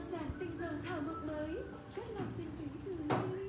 đơn tinh tình thảo mộc mới. Rất lòng ừ. tinh túy từ lâu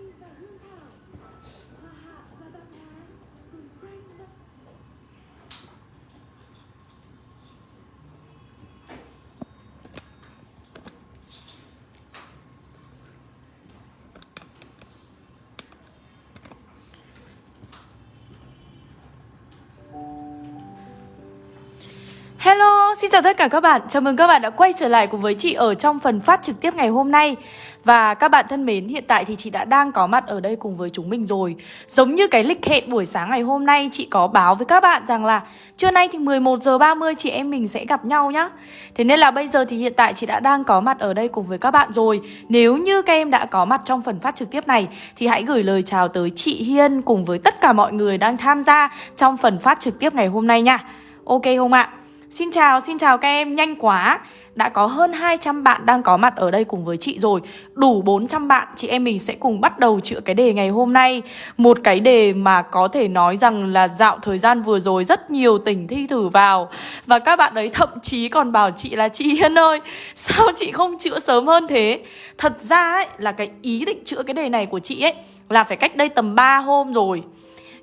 Hello, xin chào tất cả các bạn. Chào mừng các bạn đã quay trở lại cùng với chị ở trong phần phát trực tiếp ngày hôm nay. Và các bạn thân mến, hiện tại thì chị đã đang có mặt ở đây cùng với chúng mình rồi. Giống như cái lịch hẹn buổi sáng ngày hôm nay, chị có báo với các bạn rằng là trưa nay thì 11 giờ 30 chị em mình sẽ gặp nhau nhá. Thế nên là bây giờ thì hiện tại chị đã đang có mặt ở đây cùng với các bạn rồi. Nếu như các em đã có mặt trong phần phát trực tiếp này thì hãy gửi lời chào tới chị Hiên cùng với tất cả mọi người đang tham gia trong phần phát trực tiếp ngày hôm nay nha. Ok không ạ? Xin chào, xin chào các em, nhanh quá. Đã có hơn 200 bạn đang có mặt ở đây cùng với chị rồi. Đủ 400 bạn, chị em mình sẽ cùng bắt đầu chữa cái đề ngày hôm nay. Một cái đề mà có thể nói rằng là dạo thời gian vừa rồi rất nhiều tỉnh thi thử vào. Và các bạn ấy thậm chí còn bảo chị là chị Hiên ơi Sao chị không chữa sớm hơn thế? Thật ra ấy, là cái ý định chữa cái đề này của chị ấy Là phải cách đây tầm 3 hôm rồi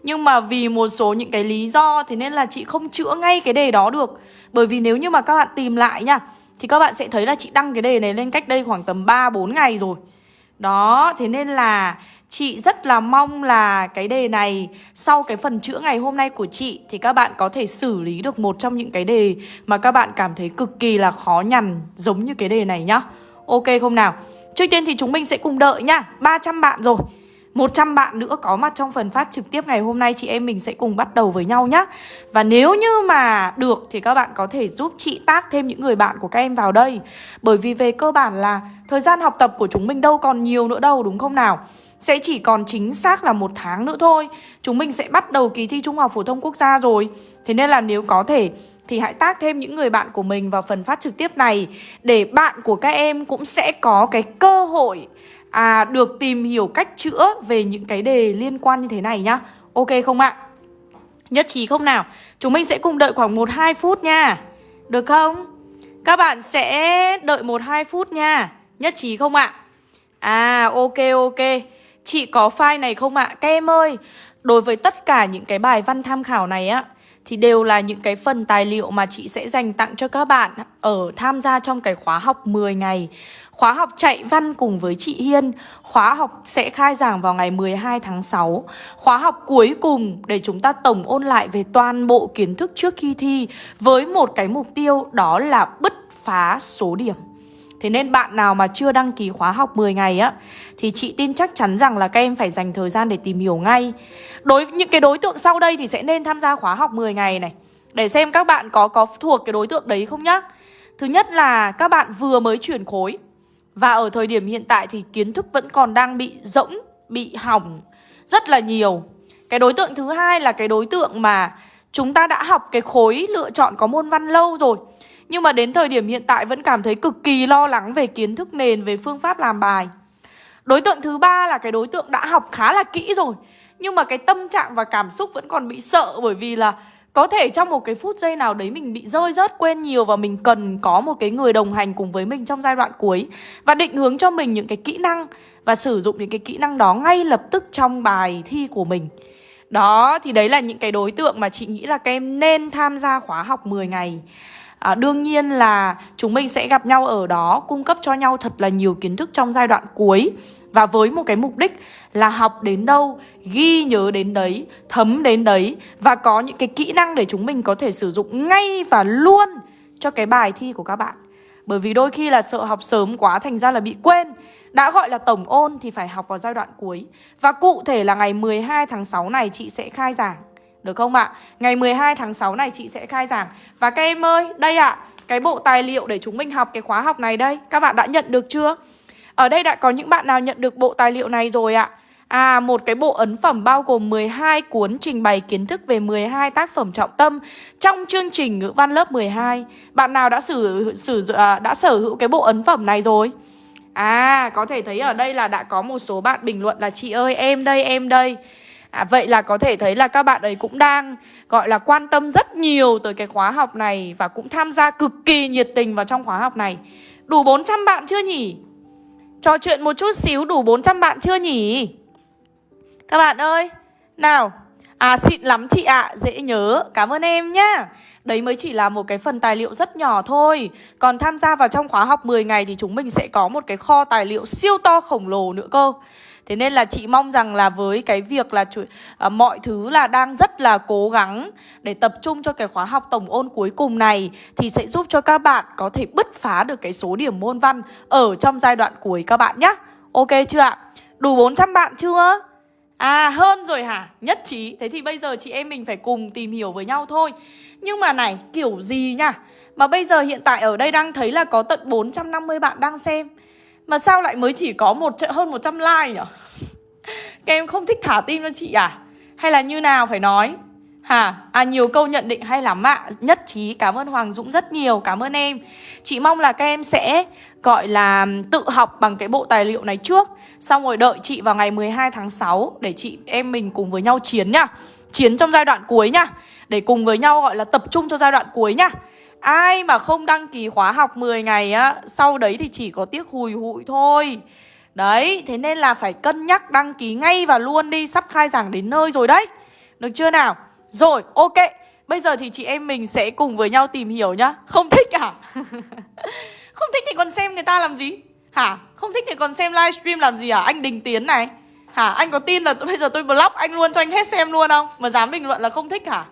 nhưng mà vì một số những cái lý do Thế nên là chị không chữa ngay cái đề đó được. Bởi vì nếu như mà các bạn tìm lại nha Thì các bạn sẽ thấy là chị đăng cái đề này lên cách đây khoảng tầm 3-4 ngày rồi. Đó, thế nên là chị rất là mong là cái đề này Sau cái phần chữa ngày hôm nay của chị Thì các bạn có thể xử lý được một trong những cái đề Mà các bạn cảm thấy cực kỳ là khó nhằn Giống như cái đề này nhá. Ok không nào? Trước tiên thì chúng mình sẽ cùng đợi nhá 300 bạn rồi. 100 bạn nữa có mặt trong phần phát trực tiếp ngày hôm nay. Chị em mình sẽ cùng bắt đầu với nhau nhé Và nếu như mà được thì các bạn có thể giúp chị tác thêm những người bạn của các em vào đây. Bởi vì về cơ bản là thời gian học tập của chúng mình đâu còn nhiều nữa đâu, đúng không nào? Sẽ chỉ còn chính xác là một tháng nữa thôi. Chúng mình sẽ bắt đầu kỳ thi Trung học Phổ thông Quốc gia rồi. Thế nên là nếu có thể thì hãy tác thêm những người bạn của mình vào phần phát trực tiếp này Để bạn của các em cũng sẽ có cái cơ hội à, được tìm hiểu cách chữa về những cái đề liên quan như thế này nhá Ok không ạ? Nhất trí không nào? Chúng mình sẽ cùng đợi khoảng 1-2 phút nha Được không? Các bạn sẽ đợi 1-2 phút nha Nhất trí không ạ? À ok ok Chị có file này không ạ? Các em ơi Đối với tất cả những cái bài văn tham khảo này á thì đều là những cái phần tài liệu mà chị sẽ dành tặng cho các bạn ở tham gia trong cái khóa học 10 ngày. Khóa học chạy văn cùng với chị Hiên. Khóa học sẽ khai giảng vào ngày 12 tháng 6 Khóa học cuối cùng để chúng ta tổng ôn lại về toàn bộ kiến thức trước khi thi Với một cái mục tiêu, đó là bứt phá số điểm. Thế nên bạn nào mà chưa đăng ký khóa học 10 ngày á, Thì chị tin chắc chắn rằng là các em phải dành thời gian để tìm hiểu ngay. Đối, những cái đối tượng sau đây thì sẽ nên tham gia khóa học 10 ngày này. Để xem các bạn có có thuộc cái đối tượng đấy không nhá. Thứ nhất là các bạn vừa mới chuyển khối và ở thời điểm hiện tại thì kiến thức vẫn còn đang bị rỗng, bị hỏng rất là nhiều. Cái đối tượng thứ hai là cái đối tượng mà chúng ta đã học cái khối lựa chọn có môn văn lâu rồi. Nhưng mà đến thời điểm hiện tại vẫn cảm thấy cực kỳ lo lắng về kiến thức nền, về phương pháp làm bài. Đối tượng thứ ba là cái đối tượng đã học khá là kỹ rồi. Nhưng mà cái tâm trạng và cảm xúc vẫn còn bị sợ bởi vì là có thể trong một cái phút giây nào đấy mình bị rơi rớt quên nhiều và mình cần có một cái người đồng hành cùng với mình trong giai đoạn cuối và định hướng cho mình những cái kỹ năng và sử dụng những cái kỹ năng đó ngay lập tức trong bài thi của mình. Đó thì đấy là những cái đối tượng mà chị nghĩ là các em nên tham gia khóa học 10 ngày. À, đương nhiên là chúng mình sẽ gặp nhau ở đó cung cấp cho nhau thật là nhiều kiến thức trong giai đoạn cuối và với một cái mục đích là học đến đâu, ghi nhớ đến đấy, thấm đến đấy Và có những cái kỹ năng để chúng mình có thể sử dụng ngay và luôn cho cái bài thi của các bạn. Bởi vì đôi khi là sợ học sớm quá thành ra là bị quên. Đã gọi là tổng ôn thì phải học vào giai đoạn cuối. Và cụ thể là ngày 12 tháng 6 này chị sẽ khai giảng. Được không ạ? Ngày 12 tháng 6 này chị sẽ khai giảng. Và các em ơi, đây ạ. Cái bộ tài liệu để chúng mình học cái khóa học này đây. Các bạn đã nhận được chưa? Ở đây đã có những bạn nào nhận được bộ tài liệu này rồi ạ? À, một cái bộ ấn phẩm bao gồm 12 cuốn trình bày kiến thức về 12 tác phẩm trọng tâm trong chương trình ngữ văn lớp 12. Bạn nào đã sử sử à, đã sở hữu cái bộ ấn phẩm này rồi? À, có thể thấy ở đây là đã có một số bạn bình luận là chị ơi em đây em đây. À, vậy là có thể thấy là các bạn ấy cũng đang gọi là quan tâm rất nhiều tới cái khóa học này và cũng tham gia cực kỳ nhiệt tình vào trong khóa học này. Đủ 400 bạn chưa nhỉ? Trò chuyện một chút xíu đủ 400 bạn chưa nhỉ? Các bạn ơi, nào À xịn lắm chị ạ, à, dễ nhớ, cảm ơn em nhá. Đấy mới chỉ là một cái phần tài liệu rất nhỏ thôi. Còn tham gia vào trong khóa học 10 ngày thì chúng mình sẽ có một cái kho tài liệu siêu to khổng lồ nữa cơ. Thế nên là chị mong rằng là với cái việc là chủ, à, mọi thứ là đang rất là cố gắng để tập trung cho cái khóa học tổng ôn cuối cùng này thì sẽ giúp cho các bạn có thể bứt phá được cái số điểm môn văn ở trong giai đoạn cuối các bạn nhé. Ok chưa ạ? Đủ 400 bạn chưa? À hơn rồi hả? Nhất trí Thế thì bây giờ chị em mình phải cùng tìm hiểu với nhau thôi Nhưng mà này kiểu gì nha Mà bây giờ hiện tại ở đây đang thấy là có tận 450 bạn đang xem mà sao lại mới chỉ có một hơn 100 like nhỉ? Các em không thích thả tim cho chị à? Hay là như nào phải nói? Hả? À nhiều câu nhận định hay lắm ạ Nhất trí cảm ơn Hoàng Dũng rất nhiều Cảm ơn em Chị mong là các em sẽ, gọi là, tự học bằng cái bộ tài liệu này trước Xong rồi đợi chị vào ngày 12 tháng 6 Để chị, em mình cùng với nhau chiến nhá Chiến trong giai đoạn cuối nhá Để cùng với nhau, gọi là, tập trung cho giai đoạn cuối nhá Ai mà không đăng ký khóa học 10 ngày á Sau đấy thì chỉ có tiếc hùi hụi thôi Đấy, thế nên là phải cân nhắc đăng ký ngay và luôn đi Sắp khai giảng đến nơi rồi đấy Được chưa nào? Rồi, ok Bây giờ thì chị em mình sẽ cùng với nhau tìm hiểu nhá Không thích à? không thích thì còn xem người ta làm gì? Hả? Không thích thì còn xem livestream làm gì à? Anh Đình Tiến này Hả? Anh có tin là bây giờ tôi block anh luôn cho anh hết xem luôn không? Mà dám bình luận là không thích hả?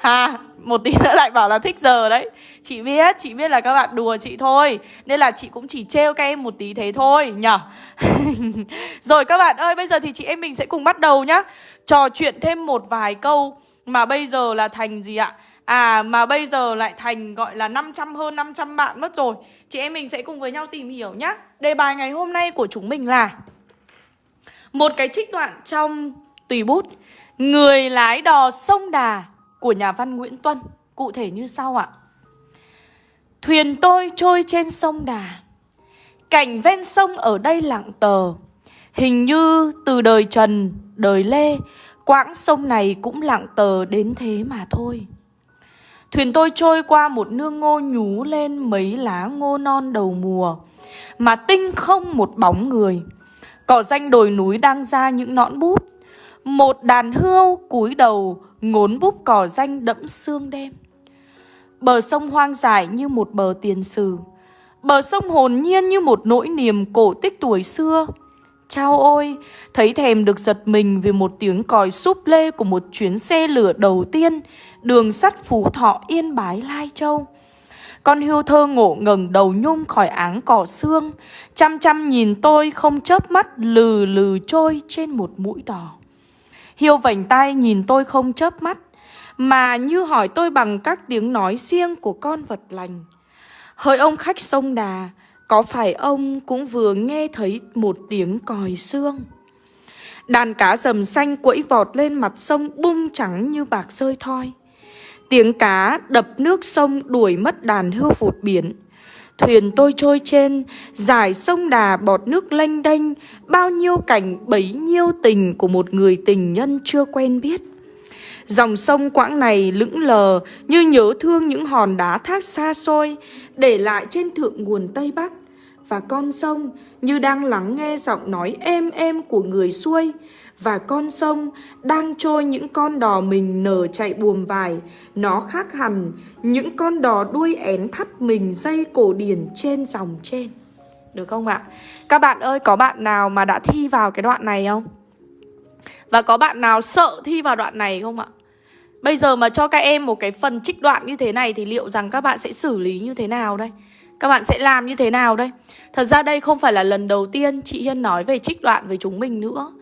Ha một tí nữa lại bảo là thích giờ đấy. Chị biết, chị biết là các bạn đùa chị thôi. Nên là chị cũng chỉ trêu các em một tí thế thôi nhở Rồi các bạn ơi, bây giờ thì chị em mình sẽ cùng bắt đầu nhá. Trò chuyện thêm một vài câu Mà bây giờ là thành gì ạ? À mà bây giờ lại thành gọi là 500 hơn 500 bạn mất rồi. Chị em mình sẽ cùng với nhau tìm hiểu nhá. Đề bài ngày hôm nay của chúng mình là Một cái trích đoạn trong tùy bút. Người lái đò sông Đà của nhà văn Nguyễn Tuân Cụ thể như sau ạ. Thuyền tôi trôi trên sông Đà Cảnh ven sông ở đây lặng tờ. Hình như từ đời Trần, đời Lê Quãng sông này cũng lặng tờ đến thế mà thôi. Thuyền tôi trôi qua một nương ngô nhú lên mấy lá ngô non đầu mùa Mà tinh không một bóng người. Cỏ danh đồi núi đang ra những nõn búp Một đàn hươu cúi đầu ngốn búp cỏ danh đẫm sương đêm. Bờ sông hoang dại như một bờ tiền sử. Bờ sông hồn nhiên như một nỗi niềm cổ tích tuổi xưa. Chao ôi, thấy thèm được giật mình vì một tiếng còi súp lê của một chuyến xe lửa đầu tiên Đường sắt Phú Thọ Yên Bái Lai Châu. Con hươu thơ ngộ ngẩng đầu nhung khỏi áng cỏ xương Chăm chăm nhìn tôi không chớp mắt lừ lừ trôi trên một mũi đỏ. Hiêu vành tay nhìn tôi không chớp mắt, Mà như hỏi tôi bằng các tiếng nói riêng của con vật lành. Hỡi ông khách sông đà, Có phải ông cũng vừa nghe thấy một tiếng còi xương? Đàn cá rầm xanh quẫy vọt lên mặt sông bung trắng như bạc rơi thoi. Tiếng cá đập nước sông đuổi mất đàn hươu vụt biển. Thuyền tôi trôi trên, dải sông đà bọt nước lênh đênh, bao nhiêu cảnh bấy nhiêu tình của một người tình nhân chưa quen biết. Dòng sông quãng này lững lờ như nhớ thương những hòn đá thác xa xôi, để lại trên thượng nguồn Tây Bắc. Và con sông như đang lắng nghe giọng nói êm êm của người xuôi, và con sông đang trôi những con đò mình nở chạy buồm vải Nó khác hẳn những con đò đuôi én thắt mình dây cổ điển trên dòng trên Được không ạ? Các bạn ơi, có bạn nào mà đã thi vào cái đoạn này không? Và có bạn nào sợ thi vào đoạn này không ạ? Bây giờ mà cho các em một cái phần trích đoạn như thế này Thì liệu rằng các bạn sẽ xử lý như thế nào đây? Các bạn sẽ làm như thế nào đây? Thật ra đây không phải là lần đầu tiên chị Hiên nói về trích đoạn với chúng mình nữa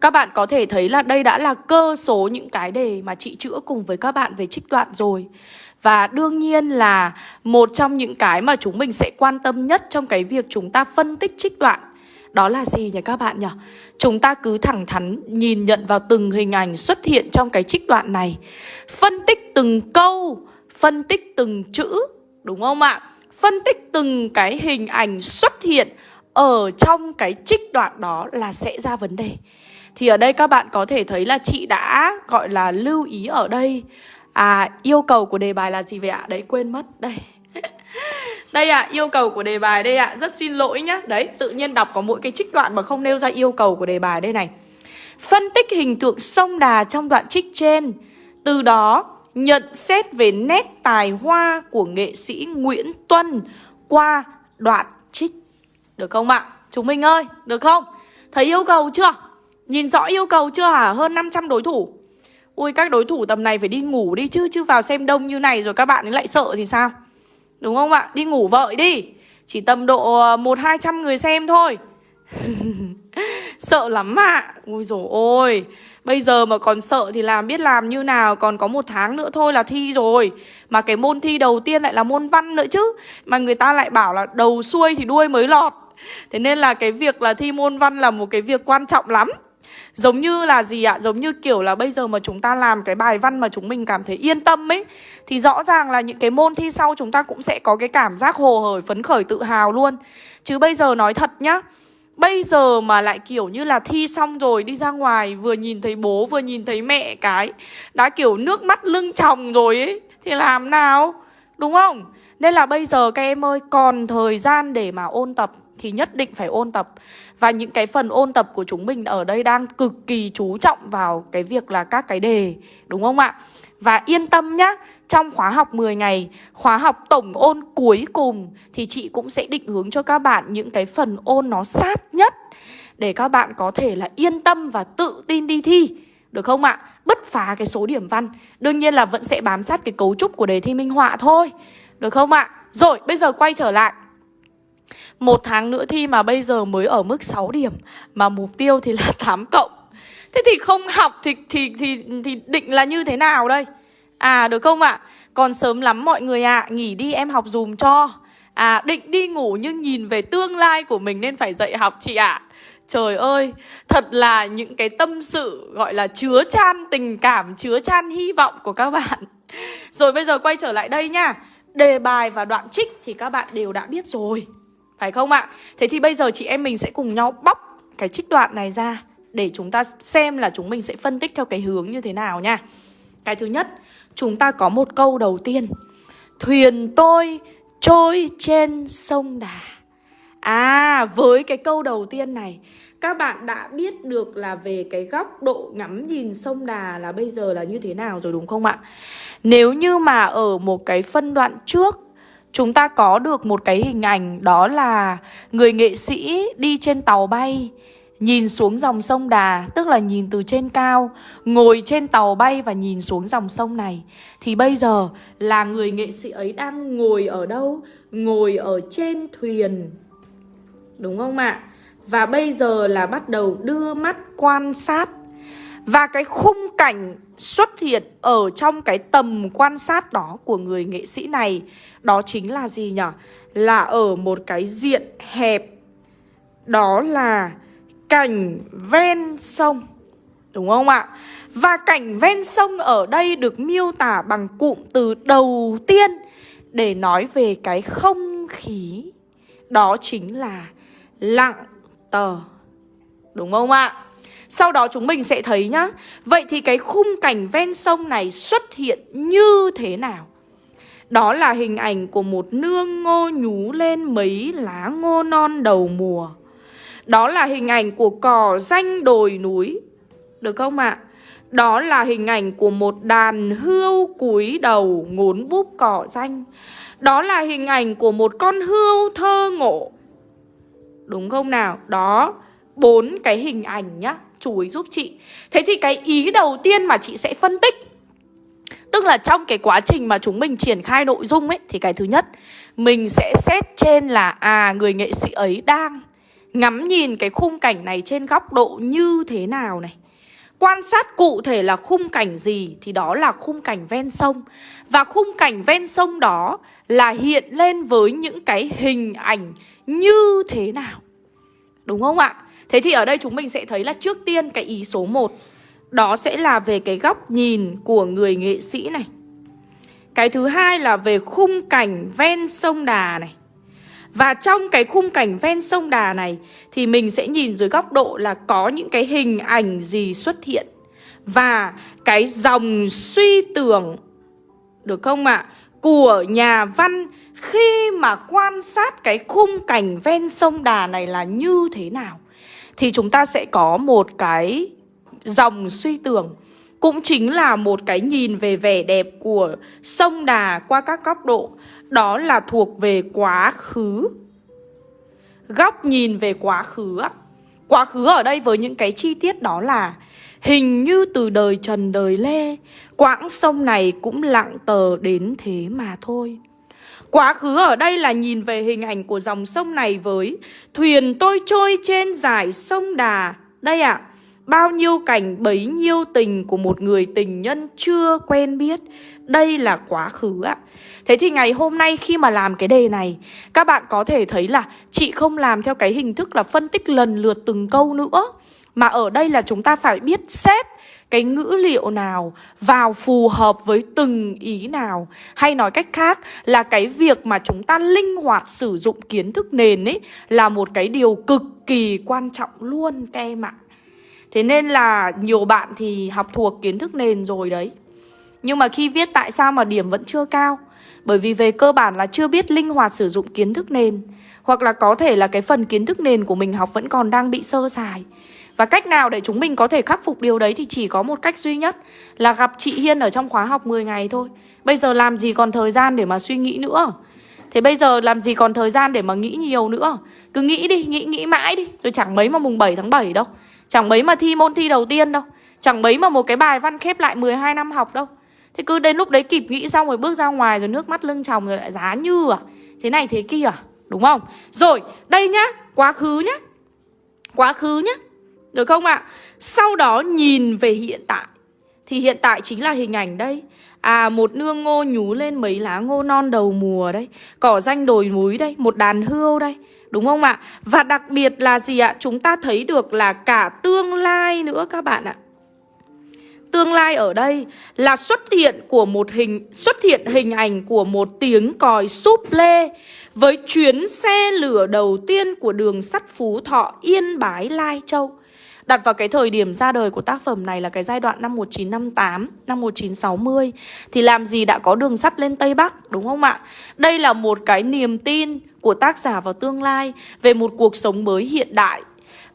các bạn có thể thấy là đây đã là cơ số những cái đề mà chị chữa cùng với các bạn về trích đoạn rồi Và đương nhiên là một trong những cái mà chúng mình sẽ quan tâm nhất trong cái việc chúng ta phân tích trích đoạn đó là gì nhỉ các bạn nhỉ? Chúng ta cứ thẳng thắn nhìn nhận vào từng hình ảnh xuất hiện trong cái trích đoạn này Phân tích từng câu, phân tích từng chữ, đúng không ạ? Phân tích từng cái hình ảnh xuất hiện ở trong cái trích đoạn đó là sẽ ra vấn đề. Thì ở đây các bạn có thể thấy là chị đã gọi là lưu ý ở đây. À yêu cầu của đề bài là gì vậy ạ? Đấy quên mất Đây. Đây ạ, à, yêu cầu của đề bài đây ạ. À. Rất xin lỗi nhá. Đấy, tự nhiên đọc có mỗi cái trích đoạn mà không nêu ra yêu cầu của đề bài đây này. Phân tích hình tượng sông đà trong đoạn trích trên. Từ đó nhận xét về nét tài hoa của nghệ sĩ Nguyễn Tuân qua đoạn trích Được không ạ? Chúng mình ơi, được không? Thấy yêu cầu chưa? Nhìn rõ yêu cầu chưa hả? Hơn 500 đối thủ Ui các đối thủ tầm này phải đi ngủ đi chứ Chứ vào xem đông như này rồi các bạn ấy lại sợ thì sao Đúng không ạ? Đi ngủ vợi đi Chỉ tầm độ ờ, một hai trăm người xem thôi Sợ lắm ạ à. ui dồi ôi Bây giờ mà còn sợ thì làm biết làm như nào Còn có một tháng nữa thôi là thi rồi. Mà cái môn thi đầu tiên lại là môn văn nữa chứ. Mà người ta lại bảo là đầu xuôi thì đuôi mới lọt. Thế nên là cái việc là thi môn văn là một cái việc quan trọng lắm. Giống như là gì ạ? Giống như kiểu là bây giờ mà chúng ta làm cái bài văn mà chúng mình cảm thấy yên tâm ấy Thì rõ ràng là những cái môn thi sau chúng ta cũng sẽ có cái cảm giác hồ hởi, phấn khởi, tự hào luôn. Chứ bây giờ nói thật nhá Bây giờ mà lại kiểu như là thi xong rồi đi ra ngoài, Vừa nhìn thấy bố, vừa nhìn thấy mẹ cái, Đã kiểu nước mắt lưng tròng rồi ấy, Thì làm nào Đúng không? Nên là bây giờ các em ơi, Còn thời gian để mà ôn tập Thì nhất định phải ôn tập Và những cái phần ôn tập của chúng mình ở đây Đang cực kỳ chú trọng vào cái việc là các cái đề, Đúng không ạ? Và yên tâm nhá trong khóa học 10 ngày, Khóa học tổng ôn cuối cùng, Thì chị cũng sẽ định hướng cho các bạn Những cái phần ôn nó sát nhất, Để các bạn có thể là yên tâm Và tự tin đi thi Được không ạ? Bất phá cái số điểm văn Đương nhiên là vẫn sẽ bám sát cái cấu trúc của đề thi minh họa thôi Được không ạ? Rồi, bây giờ quay trở lại một tháng nữa thi mà bây giờ mới ở mức 6 điểm, Mà mục tiêu thì là 8 cộng Thế thì không học thì thì thì thì định là như thế nào đây? À được không ạ? À? Còn sớm lắm mọi người ạ, à, nghỉ đi em học dùm cho. À định đi ngủ nhưng nhìn về tương lai của mình nên phải dậy học chị ạ. À. Trời ơi, thật là những cái tâm sự gọi là chứa chan tình cảm, chứa chan hy vọng của các bạn. Rồi bây giờ quay trở lại đây nha. Đề bài và đoạn trích thì các bạn đều đã biết rồi. Phải không ạ? Thế thì bây giờ chị em mình sẽ cùng nhau bóc cái trích đoạn này ra để chúng ta xem là chúng mình sẽ phân tích theo cái hướng như thế nào nha. Cái thứ nhất, chúng ta có một câu đầu tiên. Thuyền tôi trôi trên sông Đà. À, với cái câu đầu tiên này, các bạn đã biết được là về cái góc độ ngắm nhìn sông Đà là bây giờ là như thế nào rồi đúng không ạ? Nếu như mà ở một cái phân đoạn trước chúng ta có được một cái hình ảnh đó là người nghệ sĩ đi trên tàu bay Nhìn xuống dòng sông Đà, tức là nhìn từ trên cao, ngồi trên tàu bay và nhìn xuống dòng sông này. Thì bây giờ là người nghệ sĩ ấy đang ngồi ở đâu? Ngồi ở trên thuyền. Đúng không ạ? Và bây giờ là bắt đầu đưa mắt quan sát. Và cái khung cảnh xuất hiện ở trong cái tầm quan sát đó của người nghệ sĩ này Đó chính là gì nhỉ? Là ở một cái diện hẹp Đó là cảnh ven sông, Đúng không ạ? Và cảnh ven sông ở đây được miêu tả bằng cụm từ đầu tiên Để nói về cái không khí Đó chính là lặng tờ, Đúng không ạ? Sau đó chúng mình sẽ thấy nhá Vậy thì cái khung cảnh ven sông này xuất hiện như thế nào? Đó là hình ảnh của một nương ngô nhú lên mấy lá ngô non đầu mùa đó là hình ảnh của cỏ danh đồi núi Được không ạ? À? Đó là hình ảnh của một đàn hươu cúi đầu ngốn búp cỏ danh Đó là hình ảnh của một con hươu thơ ngộ Đúng không nào? Đó, bốn cái hình ảnh nhá Chú ý giúp chị Thế thì cái ý đầu tiên mà chị sẽ phân tích Tức là trong cái quá trình mà chúng mình triển khai nội dung ấy Thì cái thứ nhất Mình sẽ xét trên là À người nghệ sĩ ấy đang Ngắm nhìn cái khung cảnh này trên góc độ như thế nào này. Quan sát cụ thể là khung cảnh gì thì đó là khung cảnh ven sông. Và khung cảnh ven sông đó là hiện lên với những cái hình ảnh như thế nào. Đúng không ạ? Thế thì ở đây chúng mình sẽ thấy là trước tiên cái ý số 1 Đó sẽ là về cái góc nhìn của người nghệ sĩ này. Cái thứ hai là về khung cảnh ven sông Đà này và trong cái khung cảnh ven sông Đà này, thì mình sẽ nhìn dưới góc độ là có những cái hình ảnh gì xuất hiện và cái dòng suy tưởng, Được không ạ? Của nhà văn khi mà quan sát cái khung cảnh ven sông Đà này là như thế nào Thì chúng ta sẽ có một cái dòng suy tưởng cũng chính là một cái nhìn về vẻ đẹp của sông Đà qua các góc độ. Đó là thuộc về quá khứ. Góc nhìn về quá khứ ạ Quá khứ ở đây với những cái chi tiết đó là Hình như từ đời Trần đời Lê Quãng sông này cũng lặng tờ đến thế mà thôi. Quá khứ ở đây là nhìn về hình ảnh của dòng sông này với Thuyền tôi trôi trên dải sông Đà. Đây ạ à, Bao nhiêu cảnh bấy nhiêu tình của một người tình nhân chưa quen biết. Đây là quá khứ ạ. Thế thì ngày hôm nay khi mà làm cái đề này, Các bạn có thể thấy là chị không làm theo cái hình thức là phân tích lần lượt từng câu nữa, Mà ở đây là chúng ta phải biết xếp cái ngữ liệu nào vào phù hợp với từng ý nào. Hay nói cách khác là cái việc mà chúng ta linh hoạt sử dụng kiến thức nền ấy Là một cái điều cực kỳ quan trọng luôn các em ạ. Thế nên là nhiều bạn thì học thuộc kiến thức nền rồi đấy. Nhưng mà khi viết tại sao mà điểm vẫn chưa cao? Bởi vì về cơ bản là chưa biết linh hoạt sử dụng kiến thức nền Hoặc là có thể là cái phần kiến thức nền của mình học vẫn còn đang bị sơ sài. Và cách nào để chúng mình có thể khắc phục điều đấy thì chỉ có một cách duy nhất Là gặp chị Hiên ở trong khóa học 10 ngày thôi. Bây giờ làm gì còn thời gian để mà suy nghĩ nữa? Thế bây giờ làm gì còn thời gian để mà nghĩ nhiều nữa? Cứ nghĩ đi, nghĩ nghĩ mãi đi Rồi chẳng mấy mà mùng 7 tháng 7 đâu. Chẳng mấy mà thi môn thi đầu tiên đâu. Chẳng mấy mà một cái bài văn khép lại 12 năm học đâu. Thế cứ đến lúc đấy kịp nghĩ xong rồi bước ra ngoài rồi nước mắt lưng tròng rồi lại giá như à? Thế này thế kia à? Đúng không? Rồi, đây nhá, Quá khứ nhá. Quá khứ nhá. Được không ạ? Sau đó nhìn về hiện tại. Thì hiện tại chính là hình ảnh đây. À một nương ngô nhú lên mấy lá ngô non đầu mùa đây. Cỏ danh đồi núi đây. Một đàn hươu đây. Đúng không ạ? Và đặc biệt là gì ạ? Chúng ta thấy được là cả tương lai nữa các bạn ạ Tương lai ở đây là xuất hiện của một hình, xuất hiện hình ảnh của một tiếng còi súp lê với chuyến xe lửa đầu tiên của đường sắt Phú Thọ Yên Bái Lai Châu. Đặt vào cái thời điểm ra đời của tác phẩm này là cái giai đoạn năm 1958, năm 1960 Thì làm gì đã có đường sắt lên Tây Bắc, đúng không ạ? Đây là một cái niềm tin của tác giả vào tương lai Về một cuộc sống mới hiện đại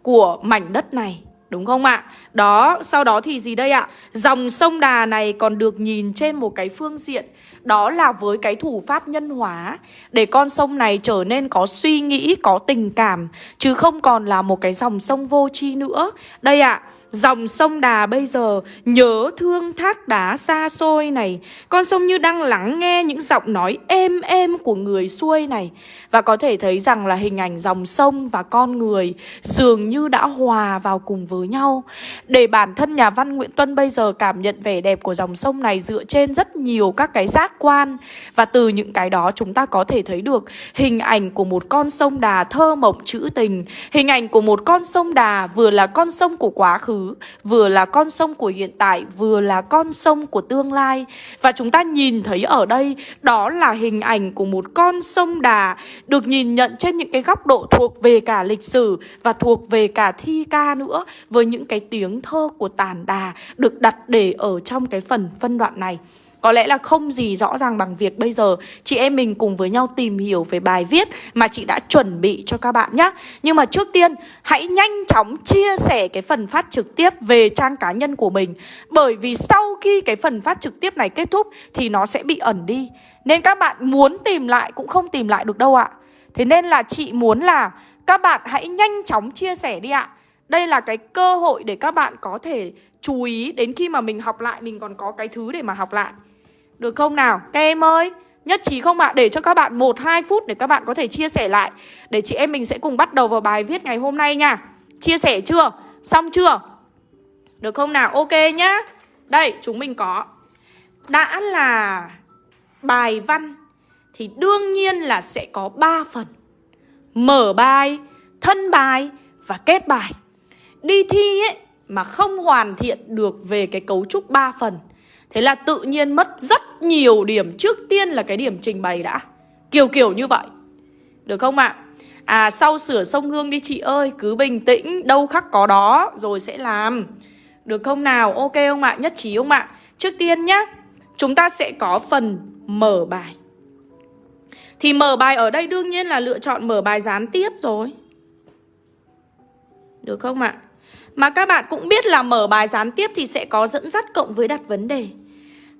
của mảnh đất này Đúng không ạ? Đó, sau đó thì gì đây ạ? Dòng sông Đà này còn được nhìn trên một cái phương diện Đó là với cái thủ pháp nhân hóa Để con sông này trở nên có suy nghĩ, có tình cảm Chứ không còn là một cái dòng sông vô tri nữa Đây ạ, Dòng sông Đà bây giờ nhớ thương thác đá xa xôi này. Con sông như đang lắng nghe những giọng nói êm êm của người xuôi này. Và có thể thấy rằng là hình ảnh dòng sông và con người Dường như đã hòa vào cùng với nhau. Để bản thân nhà văn Nguyễn Tuân bây giờ cảm nhận vẻ đẹp của dòng sông này Dựa trên rất nhiều các cái giác quan. Và từ những cái đó chúng ta có thể thấy được Hình ảnh của một con sông Đà thơ mộng trữ tình. Hình ảnh của một con sông Đà vừa là con sông của quá khứ vừa là con sông của hiện tại, vừa là con sông của tương lai. Và chúng ta nhìn thấy ở đây đó là hình ảnh của một con sông Đà được nhìn nhận trên những cái góc độ thuộc về cả lịch sử và thuộc về cả thi ca nữa với những cái tiếng thơ của tàn đà được đặt để ở trong cái phần phân đoạn này. Có lẽ là không gì rõ ràng bằng việc bây giờ chị em mình cùng với nhau tìm hiểu về bài viết mà chị đã chuẩn bị cho các bạn nhé. Nhưng mà trước tiên, hãy nhanh chóng chia sẻ cái phần phát trực tiếp về trang cá nhân của mình. Bởi vì sau khi cái phần phát trực tiếp này kết thúc thì nó sẽ bị ẩn đi. Nên các bạn muốn tìm lại cũng không tìm lại được đâu ạ. Thế nên là chị muốn là các bạn hãy nhanh chóng chia sẻ đi ạ. Đây là cái cơ hội để các bạn có thể chú ý đến khi mà mình học lại, mình còn có cái thứ để mà học lại. Được không nào? Các em ơi Nhất trí không ạ? À? Để cho các bạn 1-2 phút để các bạn có thể chia sẻ lại Để chị em mình sẽ cùng bắt đầu vào bài viết ngày hôm nay nha Chia sẻ chưa? Xong chưa? Được không nào? Ok nhá Đây chúng mình có Đã là bài văn Thì đương nhiên là sẽ có 3 phần Mở bài, thân bài và kết bài Đi thi ấy mà không hoàn thiện được về cái cấu trúc 3 phần Thế là tự nhiên mất rất nhiều điểm Trước tiên là cái điểm trình bày đã Kiểu kiểu như vậy Được không ạ? À? à sau sửa sông Hương đi chị ơi, Cứ bình tĩnh, Đâu khắc có đó, Rồi sẽ làm Được không nào? Ok không ạ? Nhất trí không ạ? Trước tiên nhá, chúng ta sẽ có phần mở bài. Thì mở bài ở đây đương nhiên là lựa chọn mở bài gián tiếp rồi. Được không ạ? Mà các bạn cũng biết là mở bài gián tiếp thì sẽ có dẫn dắt cộng với đặt vấn đề.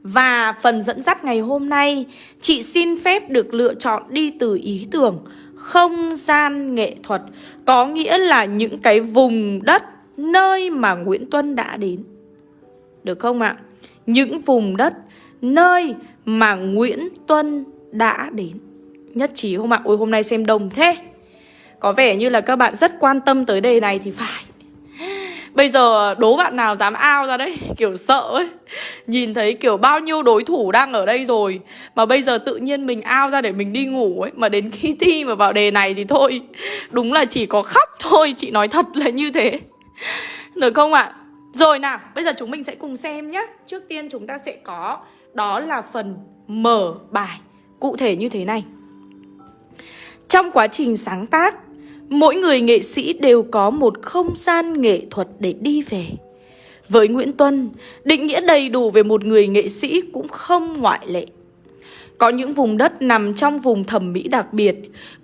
Và phần dẫn dắt ngày hôm nay, chị xin phép được lựa chọn đi từ ý tưởng không gian nghệ thuật. Có nghĩa là những cái vùng đất nơi mà Nguyễn Tuân đã đến. Được không ạ? Những vùng đất nơi mà Nguyễn Tuân đã đến. Nhất trí không ạ? Ôi hôm nay xem đồng thế. Có vẻ như là các bạn rất quan tâm tới đề này thì phải. Bây giờ đố bạn nào dám ao ra đấy Kiểu sợ ấy Nhìn thấy kiểu bao nhiêu đối thủ đang ở đây rồi Mà bây giờ tự nhiên mình ao ra để mình đi ngủ ấy Mà đến khi thi mà vào đề này thì thôi Đúng là chỉ có khóc thôi Chị nói thật là như thế Được không ạ? À? Rồi nào, bây giờ chúng mình sẽ cùng xem nhé Trước tiên chúng ta sẽ có Đó là phần mở bài Cụ thể như thế này Trong quá trình sáng tác Mỗi người nghệ sĩ đều có một không gian nghệ thuật để đi về. Với Nguyễn Tuân, định nghĩa đầy đủ về một người nghệ sĩ cũng không ngoại lệ. Có những vùng đất nằm trong vùng thẩm mỹ đặc biệt,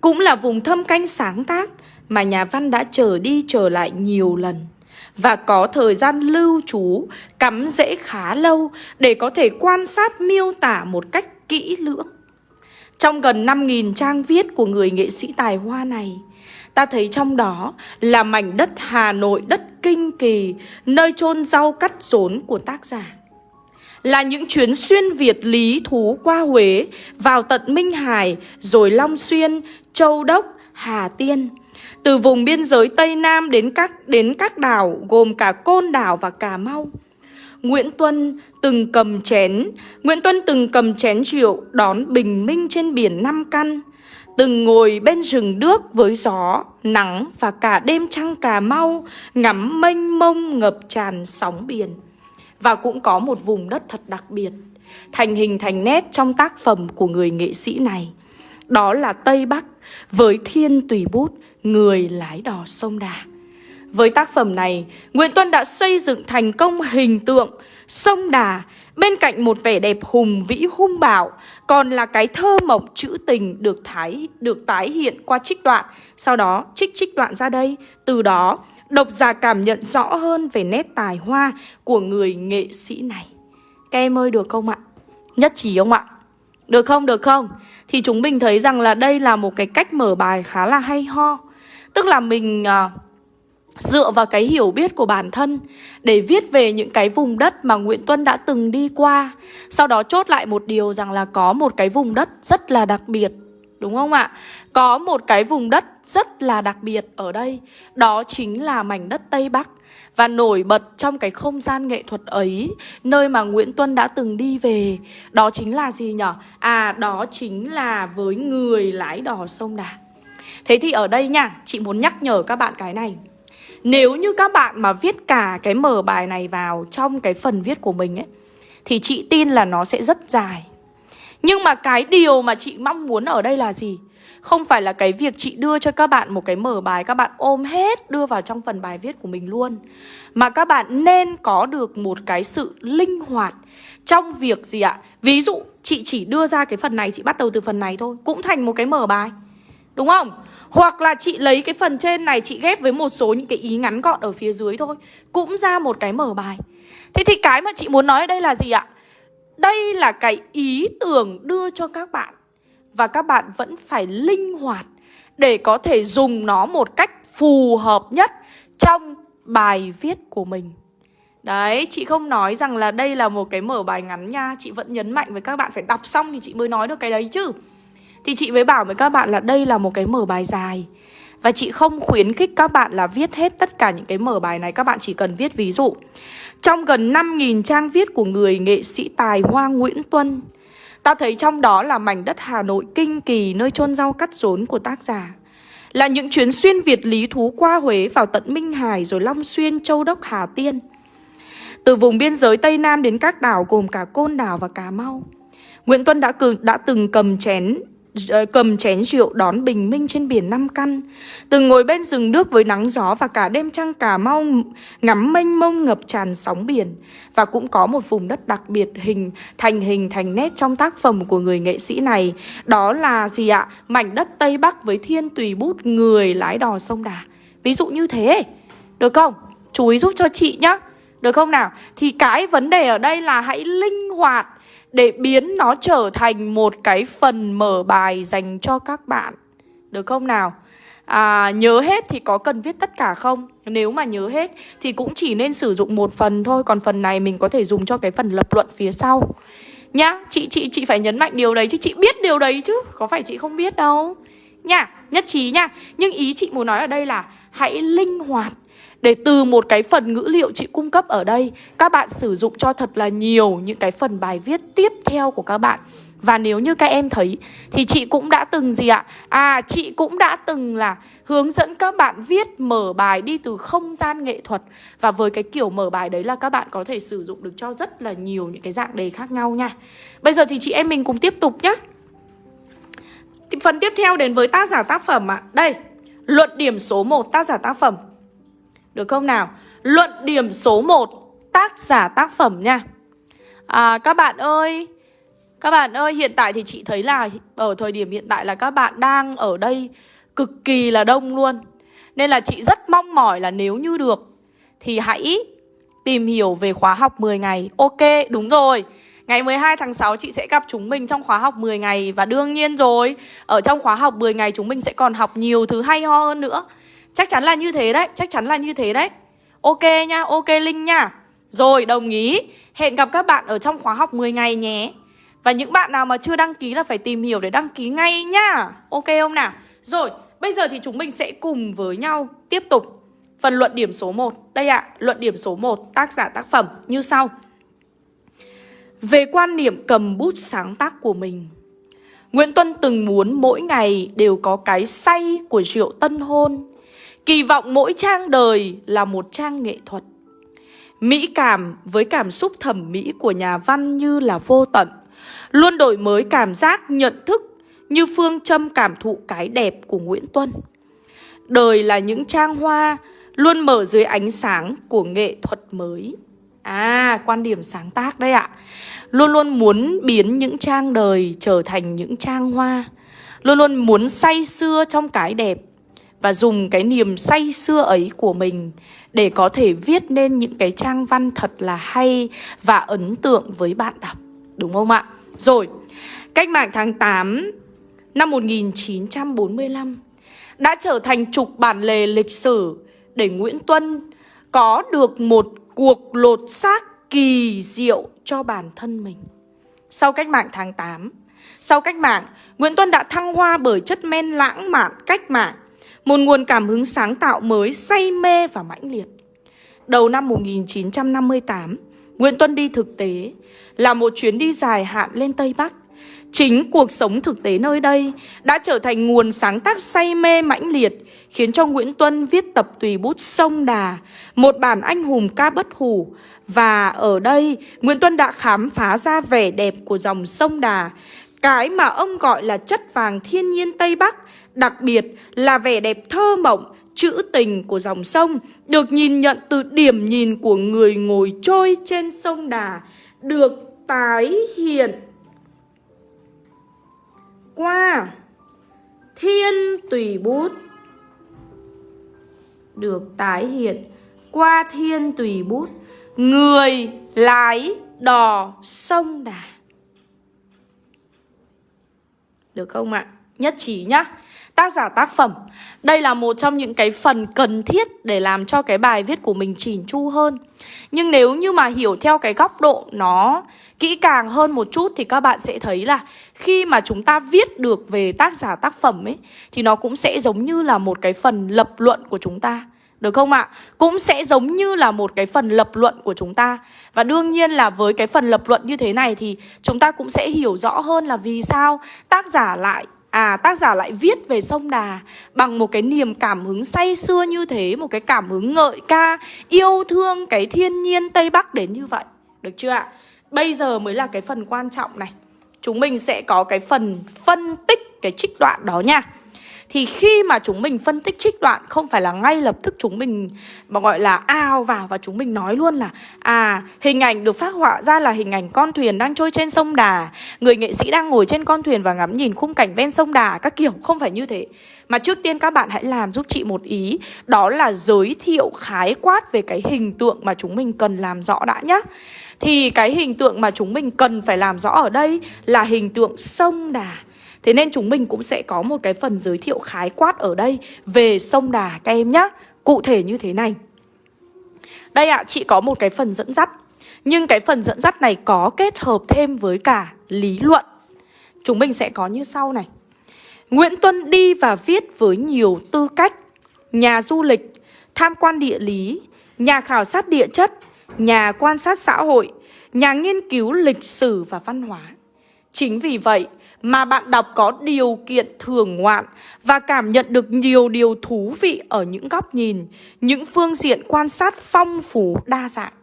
cũng là vùng thâm canh sáng tác mà nhà văn đã trở đi trở lại nhiều lần và có thời gian lưu trú cắm rễ khá lâu để có thể quan sát miêu tả một cách kỹ lưỡng. Trong gần 5.000 trang viết của người nghệ sĩ tài hoa này, Ta thấy trong đó là mảnh đất Hà Nội, đất kinh kỳ, nơi chôn rau cắt rốn của tác giả. Là những chuyến xuyên Việt lý thú qua Huế, vào tận Minh Hải, rồi Long Xuyên, Châu Đốc, Hà Tiên. Từ vùng biên giới Tây Nam đến các đến các đảo gồm cả Côn Đảo và Cà Mau. Nguyễn Tuân từng cầm chén, Nguyễn Tuân từng cầm chén rượu đón bình minh trên biển Nam Căn từng ngồi bên rừng đước với gió, nắng và cả đêm trăng Cà Mau ngắm mênh mông ngập tràn sóng biển. Và cũng có một vùng đất thật đặc biệt, thành hình thành nét trong tác phẩm của người nghệ sĩ này. Đó là Tây Bắc với thiên tùy bút, người lái đò sông Đà. Với tác phẩm này, Nguyễn Tuân đã xây dựng thành công hình tượng sông Đà Bên cạnh một vẻ đẹp hùng vĩ hung bạo Còn là cái thơ mộng trữ tình được thái được tái hiện qua trích đoạn Sau đó trích trích đoạn ra đây Từ đó độc giả cảm nhận rõ hơn về nét tài hoa của người nghệ sĩ này Các em ơi được không ạ? Nhất trí không ạ? Được không? Được không? Thì chúng mình thấy rằng là đây là một cái cách mở bài khá là hay ho Tức là mình... Uh, dựa vào cái hiểu biết của bản thân để viết về những cái vùng đất mà Nguyễn Tuân đã từng đi qua. Sau đó chốt lại một điều rằng là có một cái vùng đất rất là đặc biệt. Đúng không ạ? Có một cái vùng đất rất là đặc biệt ở đây. Đó chính là mảnh đất Tây Bắc. Và nổi bật trong cái không gian nghệ thuật ấy, Nơi mà Nguyễn Tuân đã từng đi về Đó chính là gì nhở? À đó chính là với người lái đò sông Đà Thế thì ở đây nha, Chị muốn nhắc nhở các bạn cái này nếu như các bạn mà viết cả cái mở bài này vào trong cái phần viết của mình ấy, Thì chị tin là nó sẽ rất dài Nhưng mà cái điều mà chị mong muốn ở đây là gì? Không phải là cái việc chị đưa cho các bạn một cái mở bài, Các bạn ôm hết đưa vào trong phần bài viết của mình luôn, Mà các bạn nên có được một cái sự linh hoạt Trong việc gì ạ? Ví dụ, chị chỉ đưa ra cái phần này, Chị bắt đầu từ phần này thôi, Cũng thành một cái mở bài, Đúng không? Hoặc là chị lấy cái phần trên này chị ghép với một số những cái ý ngắn gọn ở phía dưới thôi. Cũng ra một cái mở bài. Thế thì cái mà chị muốn nói ở đây là gì ạ? Đây là cái ý tưởng đưa cho các bạn. Và các bạn vẫn phải linh hoạt Để có thể dùng nó một cách phù hợp nhất Trong bài viết của mình. Đấy, chị không nói rằng là đây là một cái mở bài ngắn nha. Chị vẫn nhấn mạnh với các bạn phải đọc xong thì chị mới nói được cái đấy chứ thì chị mới bảo với các bạn là đây là một cái mở bài dài. Và chị không khuyến khích các bạn là viết hết tất cả những cái mở bài này Các bạn chỉ cần viết ví dụ. Trong gần 5.000 trang viết của người nghệ sĩ tài hoa Nguyễn Tuân Ta thấy trong đó là mảnh đất Hà Nội kinh kỳ nơi chôn rau cắt rốn của tác giả. Là những chuyến xuyên Việt lý thú qua Huế vào tận Minh Hải rồi Long Xuyên, Châu Đốc, Hà Tiên. Từ vùng biên giới Tây Nam đến các đảo gồm cả Côn Đảo và Cà Mau. Nguyễn Tuân đã, cử, đã từng cầm chén Ờ, cầm chén rượu đón bình minh trên biển năm căn Từng ngồi bên rừng nước với nắng gió và cả đêm trăng Cà Mau ngắm mênh mông ngập tràn sóng biển Và cũng có một vùng đất đặc biệt hình, thành hình thành nét trong tác phẩm của người nghệ sĩ này Đó là gì ạ? Mảnh đất Tây Bắc với thiên tùy bút người lái đò sông Đà Ví dụ như thế Được không? Chú ý giúp cho chị nhá Được không nào? Thì cái vấn đề ở đây là hãy linh hoạt để biến nó trở thành một cái phần mở bài dành cho các bạn. Được không nào? À, nhớ hết thì có cần viết tất cả không? Nếu mà nhớ hết thì cũng chỉ nên sử dụng một phần thôi Còn phần này mình có thể dùng cho cái phần lập luận phía sau Nhá, chị chị chị phải nhấn mạnh điều đấy chứ Chị biết điều đấy chứ Có phải chị không biết đâu nhá nhất trí nha Nhưng ý chị muốn nói ở đây là Hãy linh hoạt để từ một cái phần ngữ liệu chị cung cấp ở đây Các bạn sử dụng cho thật là nhiều những cái phần bài viết tiếp theo của các bạn. Và nếu như các em thấy thì chị cũng đã từng gì ạ? À chị cũng đã từng là hướng dẫn các bạn viết mở bài đi từ không gian nghệ thuật. Và với cái kiểu mở bài đấy là các bạn có thể sử dụng được cho rất là nhiều những cái dạng đề khác nhau nha. Bây giờ thì chị em mình cùng tiếp tục nhé Phần tiếp theo đến với tác giả tác phẩm ạ. À. Đây, luận điểm số 1 tác giả tác phẩm được không nào? Luận điểm số 1 Tác giả tác phẩm nha. À, Các bạn ơi Các bạn ơi hiện tại thì chị thấy là Ở thời điểm hiện tại là các bạn đang ở đây Cực kỳ là đông luôn. Nên là chị rất mong mỏi là nếu như được Thì hãy tìm hiểu về khóa học 10 ngày. Ok đúng rồi. Ngày 12 tháng 6 chị sẽ gặp chúng mình trong khóa học 10 ngày. Và đương nhiên rồi Ở trong khóa học 10 ngày chúng mình sẽ còn học nhiều thứ hay ho hơn nữa. Chắc chắn là như thế đấy Chắc chắn là như thế đấy. Ok nha, ok Linh nha. Rồi, đồng ý. Hẹn gặp các bạn ở trong khóa học 10 ngày nhé. Và những bạn nào mà chưa đăng ký là phải tìm hiểu để đăng ký ngay nhá Ok không nào? Rồi, bây giờ thì chúng mình sẽ cùng với nhau tiếp tục Phần luận điểm số 1 Đây ạ, à, luận điểm số 1 tác giả tác phẩm như sau. Về quan niệm cầm bút sáng tác của mình Nguyễn Tuân từng muốn mỗi ngày đều có cái say của rượu tân hôn. Kỳ vọng mỗi trang đời là một trang nghệ thuật. Mỹ cảm với cảm xúc thẩm mỹ của nhà văn như là vô tận. Luôn đổi mới cảm giác nhận thức như phương châm cảm thụ cái đẹp của Nguyễn Tuân. Đời là những trang hoa luôn mở dưới ánh sáng của nghệ thuật mới. À, quan điểm sáng tác đấy ạ. Luôn luôn muốn biến những trang đời trở thành những trang hoa. Luôn luôn muốn say xưa trong cái đẹp và dùng cái niềm say xưa ấy của mình để có thể viết nên những cái trang văn thật là hay và ấn tượng với bạn đọc. Đúng không ạ? Rồi, cách mạng tháng 8 năm 1945 đã trở thành trục bản lề lịch sử để Nguyễn Tuân có được một cuộc lột xác kỳ diệu cho bản thân mình. Sau cách mạng tháng 8, sau cách mạng, Nguyễn Tuân đã thăng hoa bởi chất men lãng mạn cách mạng một nguồn cảm hứng sáng tạo mới say mê và mãnh liệt. Đầu năm 1958, Nguyễn Tuân đi thực tế là một chuyến đi dài hạn lên Tây Bắc. Chính cuộc sống thực tế nơi đây đã trở thành nguồn sáng tác say mê mãnh liệt, khiến cho Nguyễn Tuân viết tập tùy bút Sông Đà, một bản anh hùng ca bất hủ. Và ở đây, Nguyễn Tuân đã khám phá ra vẻ đẹp của dòng sông Đà, cái mà ông gọi là chất vàng thiên nhiên Tây Bắc Đặc biệt là vẻ đẹp thơ mộng, trữ tình của dòng sông Được nhìn nhận từ điểm nhìn của người ngồi trôi trên sông Đà Được tái hiện. Qua thiên tùy bút Được tái hiện. Qua thiên tùy bút Người lái đò sông Đà. Được không ạ? Nhất trí nhá tác giả tác phẩm Đây là một trong những cái phần cần thiết để làm cho cái bài viết của mình chỉn chu hơn Nhưng nếu như mà hiểu theo cái góc độ nó kỹ càng hơn một chút Thì các bạn sẽ thấy là khi mà chúng ta viết được về tác giả tác phẩm ấy, Thì nó cũng sẽ giống như là một cái phần lập luận của chúng ta được không ạ? À? Cũng sẽ giống như là một cái phần lập luận của chúng ta Và đương nhiên là với cái phần lập luận như thế này Thì chúng ta cũng sẽ hiểu rõ hơn là vì sao tác giả lại À tác giả lại viết về sông Đà bằng một cái niềm cảm hứng say xưa như thế Một cái cảm hứng ngợi ca, yêu thương cái thiên nhiên Tây Bắc đến như vậy. Được chưa ạ? Bây giờ mới là cái phần quan trọng này. Chúng mình sẽ có cái phần phân tích cái cái trích đoạn đó nha thì khi mà chúng mình phân tích trích đoạn, không phải là ngay lập tức chúng mình, mà gọi là ao vào và chúng mình nói luôn là à hình ảnh được phát họa ra là hình ảnh con thuyền đang trôi trên sông Đà. Người nghệ sĩ đang ngồi trên con thuyền và ngắm nhìn khung cảnh ven sông Đà, các kiểu, không phải như thế. Mà trước tiên các bạn hãy làm giúp chị một ý, đó là giới thiệu khái quát về cái hình tượng mà chúng mình cần làm rõ đã nhá. Thì cái hình tượng mà chúng mình cần phải làm rõ ở đây là hình tượng sông Đà. Thế nên chúng mình cũng sẽ có một cái phần giới thiệu khái quát ở đây về sông Đà các em nhé. Cụ thể như thế này. Đây ạ, à, chị có một cái phần dẫn dắt. Nhưng cái phần dẫn dắt này có kết hợp thêm với cả lý luận. Chúng mình sẽ có như sau này. Nguyễn Tuân đi và viết với nhiều tư cách. Nhà du lịch, tham quan địa lý, nhà khảo sát địa chất, nhà quan sát xã hội, nhà nghiên cứu lịch sử và văn hóa. Chính vì vậy, mà bạn đọc có điều kiện thưởng ngoạn và cảm nhận được nhiều điều thú vị ở những góc nhìn, những phương diện quan sát phong phú đa dạng.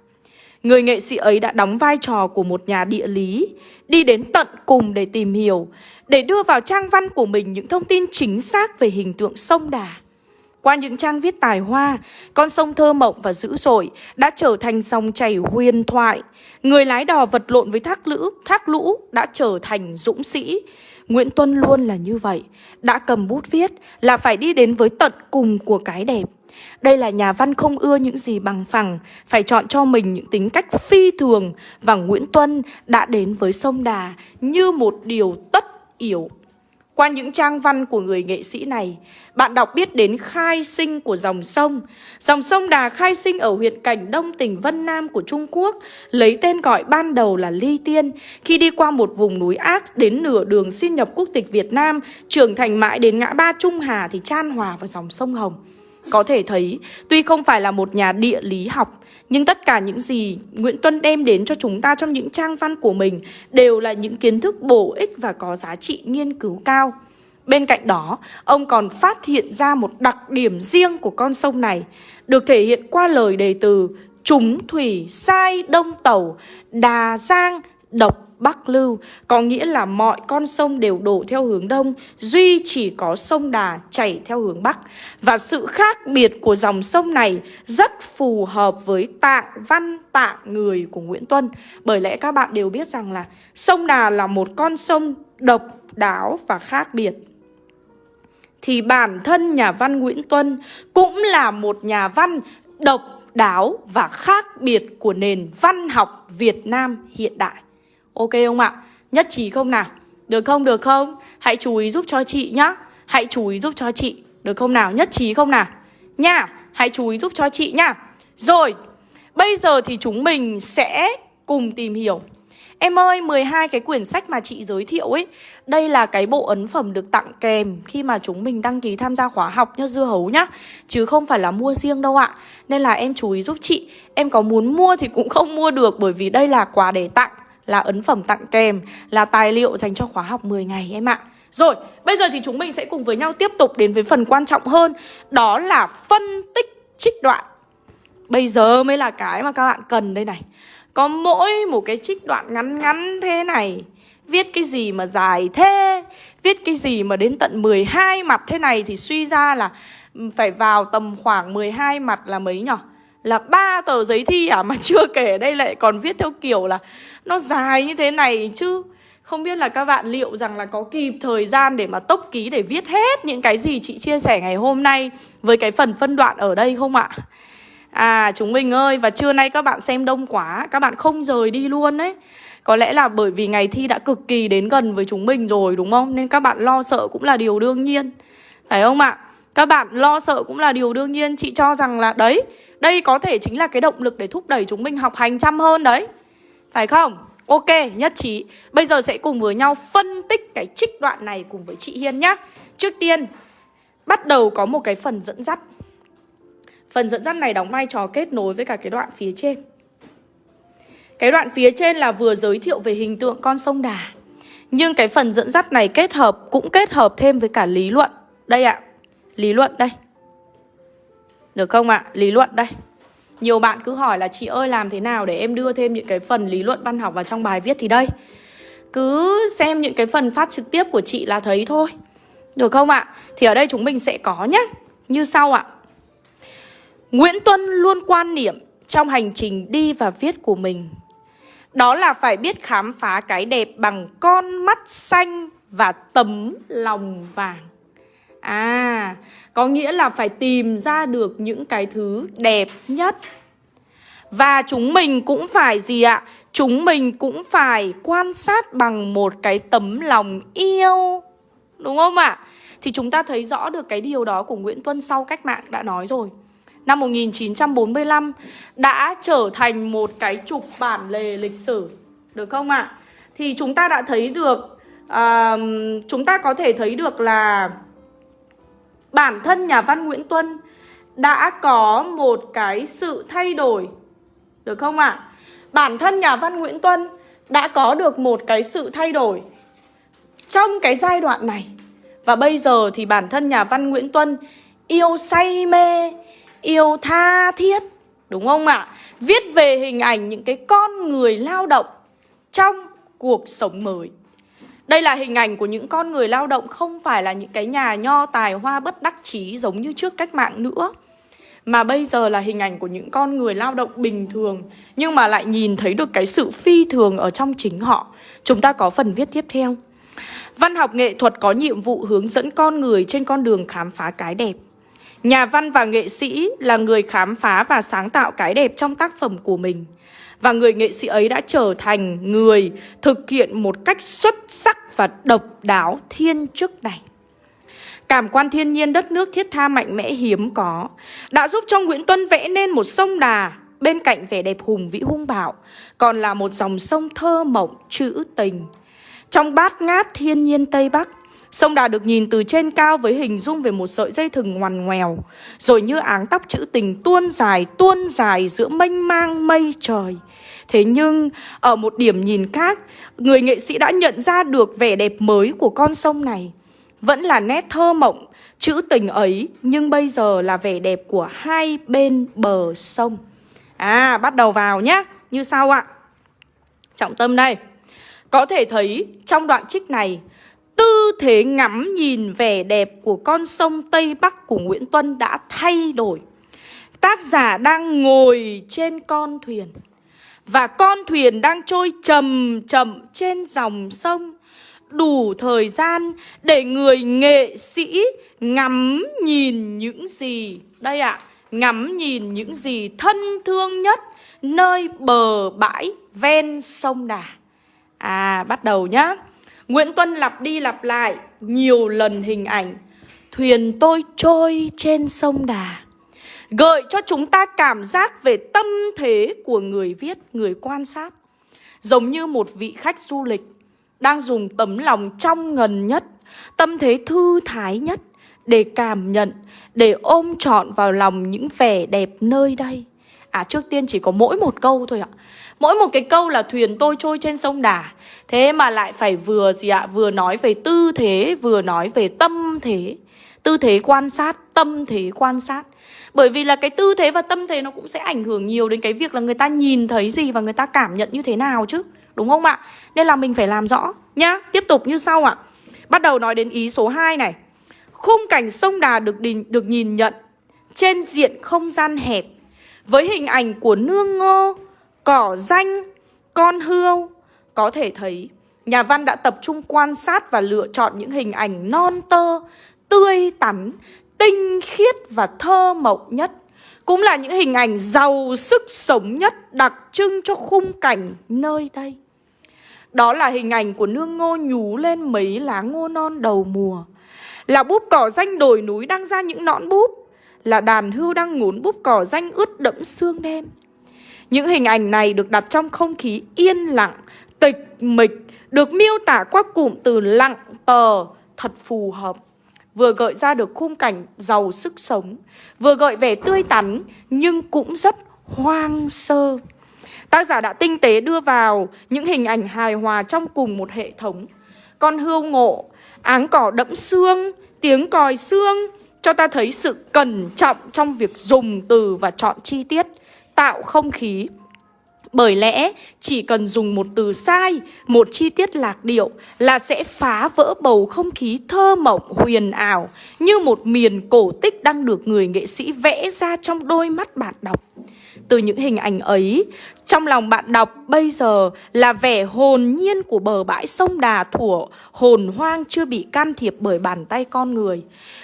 Người nghệ sĩ ấy đã đóng vai trò của một nhà địa lý, đi đến tận cùng để tìm hiểu, để đưa vào trang văn của mình những thông tin chính xác về hình tượng sông Đà. Qua những trang viết tài hoa, con sông thơ mộng và dữ dội đã trở thành dòng chảy huyền thoại. Người lái đò vật lộn với thác lũ, thác lũ đã trở thành dũng sĩ. Nguyễn Tuân luôn là như vậy, đã cầm bút viết là phải đi đến với tận cùng của cái đẹp. Đây là nhà văn không ưa những gì bằng phẳng, phải chọn cho mình những tính cách phi thường và Nguyễn Tuân đã đến với sông Đà như một điều tất yếu. Qua những trang văn của người nghệ sĩ này, bạn đọc biết đến khai sinh của dòng sông. Dòng sông Đà khai sinh ở huyện Cảnh Đông tỉnh Vân Nam của Trung Quốc, lấy tên gọi ban đầu là Ly Tiên. Khi đi qua một vùng núi ác đến nửa đường xin nhập quốc tịch Việt Nam, trưởng thành mãi đến ngã ba Trung Hà thì chan hòa vào dòng sông Hồng. Có thể thấy, tuy không phải là một nhà địa lý học, nhưng tất cả những gì Nguyễn Tuân đem đến cho chúng ta trong những trang văn của mình đều là những kiến thức bổ ích và có giá trị nghiên cứu cao. Bên cạnh đó, ông còn phát hiện ra một đặc điểm riêng của con sông này, được thể hiện qua lời đề từ Trúng thủy sai đông tàu, đà giang độc Bắc Lưu, Có nghĩa là mọi con sông đều đổ theo hướng đông, Duy chỉ có sông Đà chảy theo hướng Bắc. Và sự khác biệt của dòng sông này Rất phù hợp với tạng văn, tạng người của Nguyễn Tuân. Bởi lẽ các bạn đều biết rằng là Sông Đà là một con sông độc đáo và khác biệt. Thì bản thân nhà văn Nguyễn Tuân cũng là một nhà văn độc đáo và khác biệt của nền văn học Việt Nam hiện đại. Ok không ạ? Nhất trí không nào? Được không? Được không? Hãy chú ý giúp cho chị nhá. Hãy chú ý giúp cho chị. Được không nào? Nhất trí không nào? Nha, hãy chú ý giúp cho chị nhá. Rồi, bây giờ thì chúng mình sẽ cùng tìm hiểu Em ơi, 12 cái quyển sách mà chị giới thiệu ấy Đây là cái bộ ấn phẩm được tặng kèm Khi mà chúng mình đăng ký tham gia khóa học nhá, dưa hấu nhá Chứ không phải là mua riêng đâu ạ Nên là em chú ý giúp chị Em có muốn mua thì cũng không mua được Bởi vì đây là quà để tặng là ấn phẩm tặng kèm, là tài liệu dành cho khóa học 10 ngày em ạ. Rồi, bây giờ thì chúng mình sẽ cùng với nhau tiếp tục đến với phần quan trọng hơn Đó là phân tích trích đoạn. Bây giờ mới là cái mà các bạn cần đây này. Có mỗi một cái trích đoạn ngắn ngắn thế này Viết cái gì mà dài thế Viết cái gì mà đến tận 12 mặt thế này Thì suy ra là ừ, phải vào tầm khoảng 12 mặt là mấy nhỉ là ba tờ giấy thi à mà chưa kể đây lại còn viết theo kiểu là nó dài như thế này chứ không biết là các bạn liệu rằng là có kịp thời gian để mà tốc ký để viết hết những cái gì chị chia sẻ ngày hôm nay với cái phần phân đoạn ở đây không ạ? À chúng mình ơi, và trưa nay các bạn xem đông quá, Các bạn không rời đi luôn đấy Có lẽ là bởi vì ngày thi đã cực kỳ đến gần với chúng mình rồi, đúng không? Nên các bạn lo sợ cũng là điều đương nhiên Phải không ạ? Các bạn lo sợ cũng là điều đương nhiên Chị cho rằng là, đấy đây có thể chính là cái động lực để thúc đẩy chúng mình học hành chăm hơn đấy. Phải không? Ok, nhất trí. Bây giờ sẽ cùng với nhau phân tích cái trích đoạn này cùng với chị Hiên nhá. Trước tiên Bắt đầu có một cái phần dẫn dắt. Phần dẫn dắt này đóng vai trò kết nối với cả cái đoạn phía trên. Cái đoạn phía trên là vừa giới thiệu về hình tượng con sông Đà. Nhưng cái phần dẫn dắt này kết hợp cũng kết hợp thêm với cả lý luận. Đây ạ. Lý luận đây. Được không ạ? À? Lý luận đây Nhiều bạn cứ hỏi là chị ơi, làm thế nào để em đưa thêm những cái phần lý luận văn học vào trong bài viết thì đây Cứ xem những cái phần phát trực tiếp của chị là thấy thôi Được không ạ? Thì ở đây chúng mình sẽ có nhé Như sau ạ Nguyễn Tuân luôn quan niệm trong hành trình đi và viết của mình Đó là phải biết khám phá cái đẹp bằng con mắt xanh và tấm lòng vàng À, có nghĩa là phải tìm ra được những cái thứ đẹp nhất Và chúng mình cũng phải gì ạ? Chúng mình cũng phải quan sát bằng một cái tấm lòng yêu Đúng không ạ? Thì chúng ta thấy rõ được cái điều đó của Nguyễn Tuân sau cách mạng đã nói rồi Năm 1945 đã trở thành một cái trục bản lề lịch sử Được không ạ? Thì chúng ta đã thấy được uh, Chúng ta có thể thấy được là Bản thân nhà văn Nguyễn Tuân đã có một cái sự thay đổi, Được không ạ? Bản thân nhà văn Nguyễn Tuân đã có được một cái sự thay đổi Trong cái giai đoạn này Và bây giờ thì bản thân nhà văn Nguyễn Tuân yêu say mê, yêu tha thiết, Đúng không ạ? Viết về hình ảnh những cái con người lao động trong cuộc sống mới đây là hình ảnh của những con người lao động không phải là những cái nhà nho tài hoa bất đắc chí giống như trước cách mạng nữa. Mà bây giờ là hình ảnh của những con người lao động bình thường, Nhưng mà lại nhìn thấy được cái sự phi thường ở trong chính họ. Chúng ta có phần viết tiếp theo. Văn học nghệ thuật có nhiệm vụ hướng dẫn con người trên con đường khám phá cái đẹp. Nhà văn và nghệ sĩ là người khám phá và sáng tạo cái đẹp trong tác phẩm của mình. Và người nghệ sĩ ấy đã trở thành người thực hiện một cách xuất sắc và độc đáo thiên chức này. Cảm quan thiên nhiên đất nước thiết tha mạnh mẽ hiếm có đã giúp cho Nguyễn Tuân vẽ nên một sông đà bên cạnh vẻ đẹp hùng vĩ hung bạo, còn là một dòng sông thơ mộng trữ tình. Trong bát ngát thiên nhiên Tây Bắc, Sông Đà được nhìn từ trên cao với hình dung về một sợi dây thừng ngoằn ngoèo Rồi như áng tóc chữ tình tuôn dài tuôn dài giữa mênh mang mây trời. Thế nhưng ở một điểm nhìn khác Người nghệ sĩ đã nhận ra được vẻ đẹp mới của con sông này. Vẫn là nét thơ mộng, chữ tình ấy Nhưng bây giờ là vẻ đẹp của hai bên bờ sông. À bắt đầu vào nhé Như sau ạ. Trọng tâm đây. Có thể thấy trong đoạn trích này Tư thế ngắm nhìn vẻ đẹp của con sông Tây Bắc của Nguyễn Tuân đã thay đổi. Tác giả đang ngồi trên con thuyền Và con thuyền đang trôi chậm chậm trên dòng sông. Đủ thời gian để người nghệ sĩ ngắm nhìn những gì Đây ạ, à, ngắm nhìn những gì thân thương nhất Nơi bờ bãi ven sông Đà. À, bắt đầu nhá. Nguyễn Tuân lặp đi lặp lại nhiều lần hình ảnh. Thuyền tôi trôi trên sông Đà. Gợi cho chúng ta cảm giác về tâm thế của người viết, người quan sát. Giống như một vị khách du lịch Đang dùng tấm lòng trong ngần nhất Tâm thế thư thái nhất Để cảm nhận, để ôm trọn vào lòng những vẻ đẹp nơi đây. À trước tiên chỉ có mỗi một câu thôi ạ. Mỗi một cái câu là thuyền tôi trôi trên sông Đà. Thế mà lại phải vừa gì ạ? Vừa nói về tư thế Vừa nói về tâm thế. Tư thế quan sát Tâm thế quan sát. Bởi vì là cái tư thế và tâm thế Nó cũng sẽ ảnh hưởng nhiều đến cái việc là người ta nhìn thấy gì Và người ta cảm nhận như thế nào chứ. Đúng không ạ? Nên là mình phải làm rõ nhá. Tiếp tục như sau ạ. Bắt đầu nói đến ý số 2 này. Khung cảnh sông Đà được, đình, được nhìn nhận Trên diện không gian hẹp Với hình ảnh của nương ngô cỏ danh, con hươu. Có thể thấy nhà văn đã tập trung quan sát và lựa chọn những hình ảnh non tơ, tươi tắn, tinh khiết và thơ mộng nhất. Cũng là những hình ảnh giàu sức sống nhất đặc trưng cho khung cảnh nơi đây. Đó là hình ảnh của nương ngô nhú lên mấy lá ngô non đầu mùa. Là búp cỏ danh đồi núi đang ra những nõn búp. Là đàn hưu đang ngốn búp cỏ danh ướt đẫm sương đêm những hình ảnh này được đặt trong không khí yên lặng, tịch mịch, được miêu tả qua cụm từ lặng tờ thật phù hợp. Vừa gợi ra được khung cảnh giàu sức sống, vừa gợi vẻ tươi tắn nhưng cũng rất hoang sơ. Tác giả đã tinh tế đưa vào những hình ảnh hài hòa trong cùng một hệ thống. Con hươu ngộ, áng cỏ đẫm xương, tiếng còi xương cho ta thấy sự cẩn trọng trong việc dùng từ và chọn chi tiết tạo không khí Bởi lẽ chỉ cần dùng một từ sai, một chi tiết lạc điệu là sẽ phá vỡ bầu không khí thơ mộng huyền ảo như một miền cổ tích đang được người nghệ sĩ vẽ ra trong đôi mắt bạn đọc. Từ những hình ảnh ấy, trong lòng bạn đọc bây giờ là vẻ hồn nhiên của bờ bãi sông Đà Thủa, hồn hoang chưa bị can thiệp bởi bàn tay con người.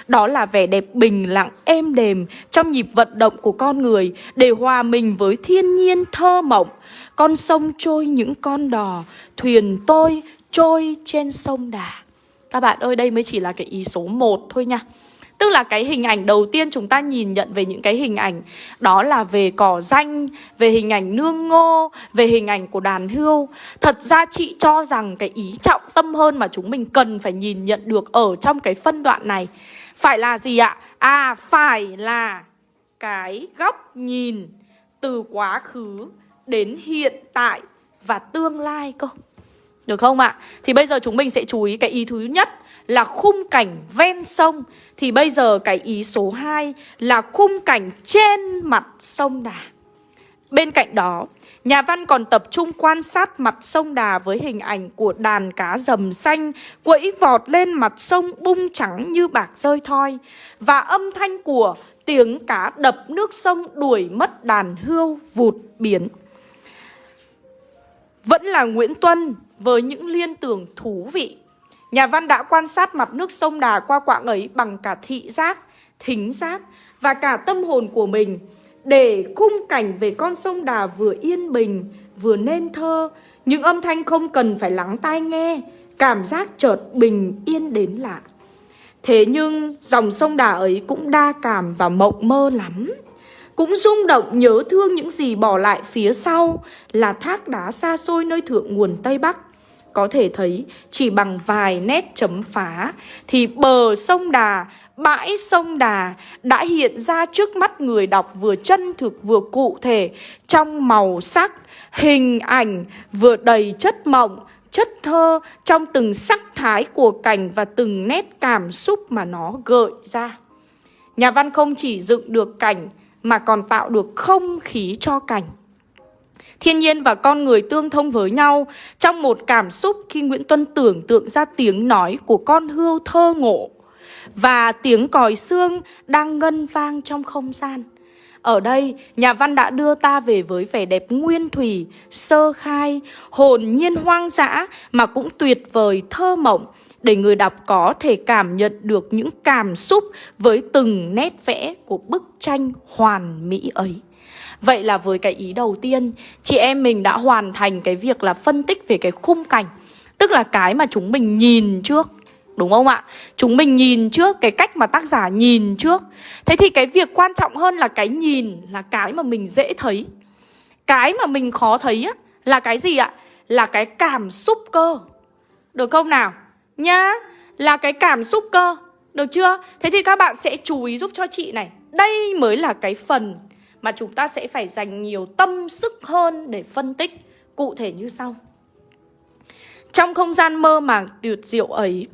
Đó là vẻ đẹp bình lặng êm đềm trong nhịp vận động của con người để hòa mình với thiên nhiên thơ mộng. Con sông trôi những con đò, thuyền tôi trôi trên sông Đà. Các bạn ơi, đây mới chỉ là cái ý số 1 thôi nha. Tức là cái hình ảnh đầu tiên chúng ta nhìn nhận về những cái hình ảnh Đó là về cỏ danh, về hình ảnh nương ngô, về hình ảnh của đàn hươu Thật ra chị cho rằng cái ý trọng tâm hơn mà chúng mình cần phải nhìn nhận được ở trong cái phân đoạn này Phải là gì ạ? À, phải là cái góc nhìn từ quá khứ đến hiện tại và tương lai cơ Được không ạ? Thì bây giờ chúng mình sẽ chú ý cái ý thứ nhất là khung cảnh ven sông Thì bây giờ cái ý số 2 là khung cảnh trên mặt sông Đà Bên cạnh đó, nhà văn còn tập trung quan sát mặt sông Đà với hình ảnh của đàn cá rầm xanh quẫy vọt lên mặt sông bung trắng như bạc rơi thoi và âm thanh của tiếng cá đập nước sông đuổi mất đàn hươu vụt biến. Vẫn là Nguyễn Tuân với những liên tưởng thú vị Nhà văn đã quan sát mặt nước sông Đà qua quãng ấy bằng cả thị giác, thính giác và cả tâm hồn của mình để khung cảnh về con sông Đà vừa yên bình, vừa nên thơ, những âm thanh không cần phải lắng tai nghe, cảm giác chợt bình yên đến lạ. Thế nhưng dòng sông Đà ấy cũng đa cảm và mộng mơ lắm. Cũng rung động nhớ thương những gì bỏ lại phía sau là thác đá xa xôi nơi thượng nguồn Tây Bắc có thể thấy chỉ bằng vài nét chấm phá thì bờ sông Đà, bãi sông Đà đã hiện ra trước mắt người đọc vừa chân thực vừa cụ thể trong màu sắc, hình ảnh vừa đầy chất mộng, chất thơ trong từng sắc thái của cảnh và từng nét cảm xúc mà nó gợi ra. Nhà văn không chỉ dựng được cảnh mà còn tạo được không khí cho cảnh. Thiên nhiên và con người tương thông với nhau trong một cảm xúc khi Nguyễn Tuân tưởng tượng ra tiếng nói của con hươu thơ ngộ và tiếng còi xương đang ngân vang trong không gian. Ở đây, nhà văn đã đưa ta về với vẻ đẹp nguyên thủy, sơ khai, hồn nhiên hoang dã mà cũng tuyệt vời thơ mộng để người đọc có thể cảm nhận được những cảm xúc với từng nét vẽ của bức tranh hoàn mỹ ấy. Vậy là với cái ý đầu tiên, Chị em mình đã hoàn thành cái việc là phân tích về cái khung cảnh Tức là cái mà chúng mình nhìn trước, Đúng không ạ? Chúng mình nhìn trước, cái cách mà tác giả nhìn trước Thế thì cái việc quan trọng hơn là cái nhìn Là cái mà mình dễ thấy Cái mà mình khó thấy á, Là cái gì ạ? Là cái cảm xúc cơ Được không nào? Nhá, Là cái cảm xúc cơ Được chưa? Thế thì các bạn sẽ chú ý giúp cho chị này Đây mới là cái phần mà chúng ta sẽ phải dành nhiều tâm sức hơn để phân tích cụ thể như sau. Trong không gian mơ màng tuyệt diệu ấy,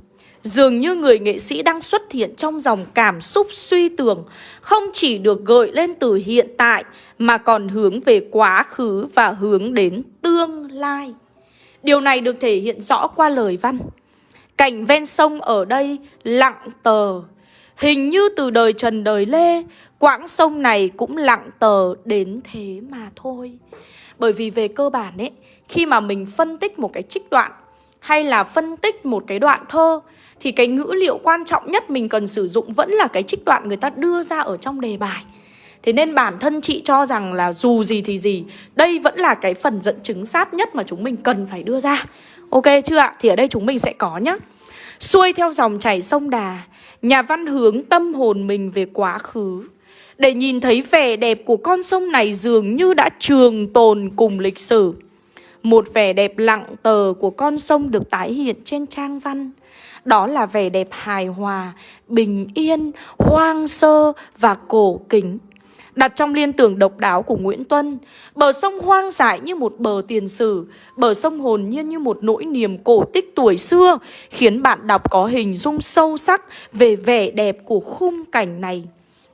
dường như người nghệ sĩ đang xuất hiện trong dòng cảm xúc suy tưởng, không chỉ được gợi lên từ hiện tại mà còn hướng về quá khứ và hướng đến tương lai. Điều này được thể hiện rõ qua lời văn. Cảnh ven sông ở đây lặng tờ, hình như từ đời Trần đời Lê, Quãng sông này cũng lặng tờ đến thế mà thôi. Bởi vì về cơ bản ấy, Khi mà mình phân tích một cái trích đoạn, Hay là phân tích một cái đoạn thơ, Thì cái ngữ liệu quan trọng nhất mình cần sử dụng Vẫn là cái trích đoạn người ta đưa ra ở trong đề bài. Thế nên bản thân chị cho rằng là dù gì thì gì, Đây vẫn là cái phần dẫn chứng sát nhất mà chúng mình cần phải đưa ra. Ok chưa ạ? Thì ở đây chúng mình sẽ có nhá. Xuôi theo dòng chảy sông Đà, Nhà văn hướng tâm hồn mình về quá khứ để nhìn thấy vẻ đẹp của con sông này dường như đã trường tồn cùng lịch sử. Một vẻ đẹp lặng tờ của con sông được tái hiện trên trang văn. Đó là vẻ đẹp hài hòa, bình yên, hoang sơ và cổ kính. Đặt trong liên tưởng độc đáo của Nguyễn Tuân, bờ sông hoang dại như một bờ tiền sử, bờ sông hồn nhiên như một nỗi niềm cổ tích tuổi xưa, khiến bạn đọc có hình dung sâu sắc về vẻ đẹp của khung cảnh này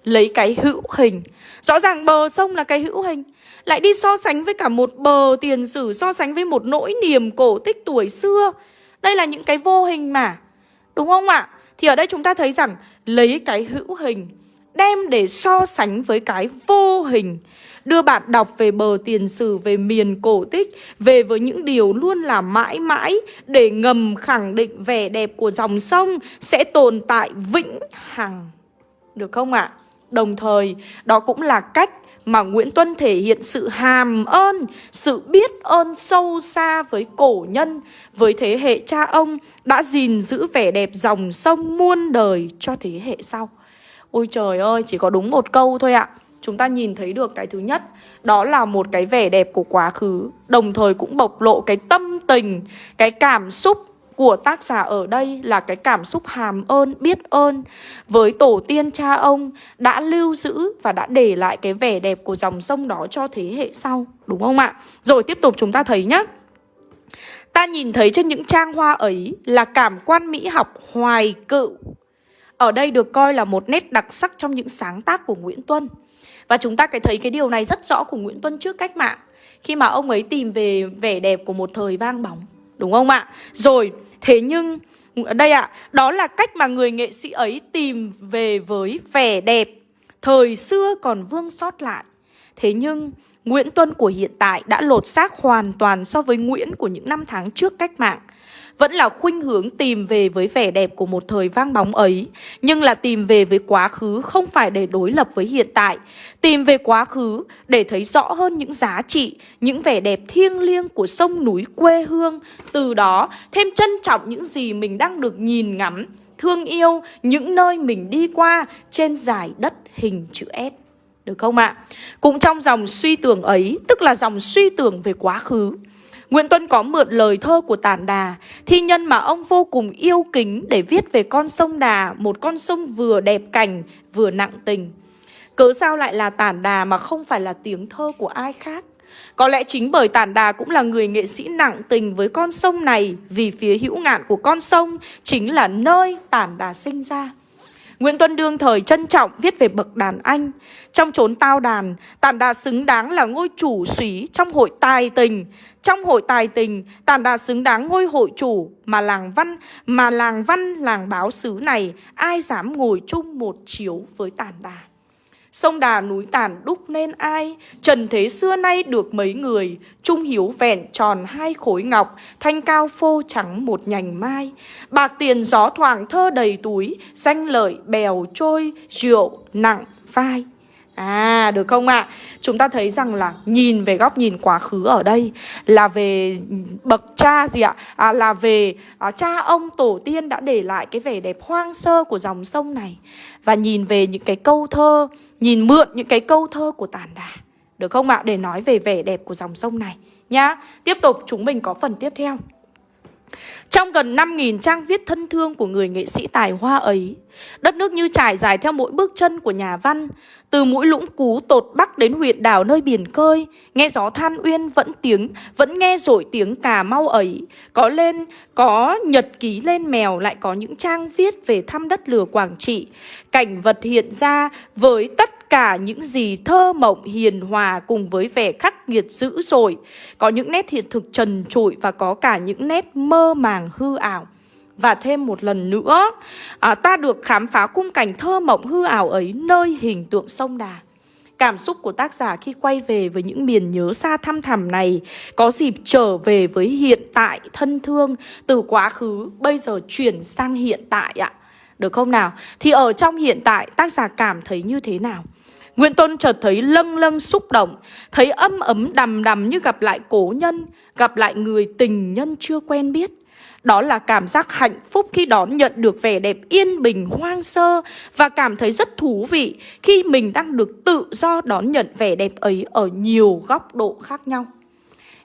lấy cái hữu hình Rõ ràng bờ sông là cái hữu hình Lại đi so sánh với cả một bờ tiền sử, So sánh với một nỗi niềm cổ tích tuổi xưa Đây là những cái vô hình mà Đúng không ạ? Thì ở đây chúng ta thấy rằng Lấy cái hữu hình Đem để so sánh với cái vô hình Đưa bạn đọc về bờ tiền sử, Về miền cổ tích, Về với những điều luôn là mãi mãi Để ngầm khẳng định vẻ đẹp của dòng sông Sẽ tồn tại vĩnh hằng Được không ạ? À? Đồng thời đó cũng là cách mà Nguyễn Tuân thể hiện sự hàm ơn, sự biết ơn sâu xa với cổ nhân, với thế hệ cha ông đã gìn giữ vẻ đẹp dòng sông muôn đời cho thế hệ sau. Ôi trời ơi, chỉ có đúng một câu thôi ạ. Chúng ta nhìn thấy được cái thứ nhất, đó là một cái vẻ đẹp của quá khứ, đồng thời cũng bộc lộ cái tâm tình, cái cảm xúc của tác giả ở đây là cái cảm xúc hàm ơn, biết ơn với tổ tiên cha ông đã lưu giữ và đã để lại cái vẻ đẹp của dòng sông đó cho thế hệ sau, đúng không ạ? Rồi tiếp tục chúng ta thấy nhé. Ta nhìn thấy trên những trang hoa ấy là cảm quan mỹ học hoài cựu. Ở đây được coi là một nét đặc sắc trong những sáng tác của Nguyễn Tuân. Và chúng ta cái thấy cái điều này rất rõ của Nguyễn Tuân trước cách mạng Khi mà ông ấy tìm về vẻ đẹp của một thời vang bóng Đúng không ạ? Rồi, thế nhưng đây ạ, à, đó là cách mà người nghệ sĩ ấy tìm về với vẻ đẹp thời xưa còn vương sót lại. Thế nhưng Nguyễn Tuân của hiện tại đã lột xác hoàn toàn so với Nguyễn của những năm tháng trước cách mạng vẫn là khuynh hướng tìm về với vẻ đẹp của một thời vang bóng ấy, nhưng là tìm về với quá khứ không phải để đối lập với hiện tại, tìm về quá khứ để thấy rõ hơn những giá trị, những vẻ đẹp thiêng liêng của sông núi quê hương, từ đó thêm trân trọng những gì mình đang được nhìn ngắm, thương yêu những nơi mình đi qua trên dải đất hình chữ S. Được không ạ? À? Cũng trong dòng suy tưởng ấy, tức là dòng suy tưởng về quá khứ, Nguyễn Tuân có mượn lời thơ của Tản Đà, thi nhân mà ông vô cùng yêu kính để viết về con sông Đà, một con sông vừa đẹp cảnh, vừa nặng tình. Cớ sao lại là Tản Đà mà không phải là tiếng thơ của ai khác? Có lẽ chính bởi Tản Đà cũng là người nghệ sĩ nặng tình với con sông này vì phía hữu ngạn của con sông chính là nơi Tản Đà sinh ra. Nguyễn Tuân đương thời trân trọng viết về bậc đàn anh Trong chốn tao đàn Tản Đà xứng đáng là ngôi chủ súy trong hội tài tình trong hội tài tình Tản Đà xứng đáng ngôi hội chủ Mà làng văn, Mà làng văn, làng báo xứ này, Ai dám ngồi chung một chiếu với Tản Đà? Sông đà núi tàn đúc nên ai? Trần thế xưa nay được mấy người? Trung hiếu vẹn tròn hai khối ngọc, Thanh cao phô trắng một nhành mai. Bạc tiền gió thoảng thơ đầy túi, Danh lợi bèo trôi, Rượu nặng vai À được không ạ? À? Chúng ta thấy rằng là nhìn về góc nhìn quá khứ ở đây là về bậc cha gì ạ? À, là về à, cha ông tổ tiên đã để lại cái vẻ đẹp hoang sơ của dòng sông này Và nhìn về những cái câu thơ, nhìn mượn những cái câu thơ của tàn đà Được không ạ? À? Để nói về vẻ đẹp của dòng sông này nhá Tiếp tục chúng mình có phần tiếp theo trong gần 5.000 trang viết thân thương của người nghệ sĩ tài hoa ấy, đất nước như trải dài theo mỗi bước chân của nhà văn, từ mũi lũng cú tột bắc đến huyện đảo nơi biển cơi, nghe gió than uyên vẫn tiếng, vẫn nghe rổi tiếng cà mau ấy. Có lên, có nhật ký lên mèo lại có những trang viết về thăm đất lửa Quảng Trị. Cảnh vật hiện ra với tất cả những gì thơ mộng hiền hòa cùng với vẻ khắc nghiệt dữ dội. Có những nét hiện thực trần trụi và có cả những nét mơ màng hư ảo. Và thêm một lần nữa, à, ta được khám phá khung cảnh thơ mộng hư ảo ấy nơi hình tượng sông Đà. Cảm xúc của tác giả khi quay về với những miền nhớ xa thăm thẳm này có dịp trở về với hiện tại thân thương từ quá khứ bây giờ chuyển sang hiện tại ạ. Được không nào? Thì ở trong hiện tại tác giả cảm thấy như thế nào? Nguyễn Tôn chợt thấy lâng lâng xúc động, thấy âm ấm đầm đầm như gặp lại cố nhân, gặp lại người tình nhân chưa quen biết. Đó là cảm giác hạnh phúc khi đón nhận được vẻ đẹp yên bình hoang sơ và cảm thấy rất thú vị khi mình đang được tự do đón nhận vẻ đẹp ấy ở nhiều góc độ khác nhau.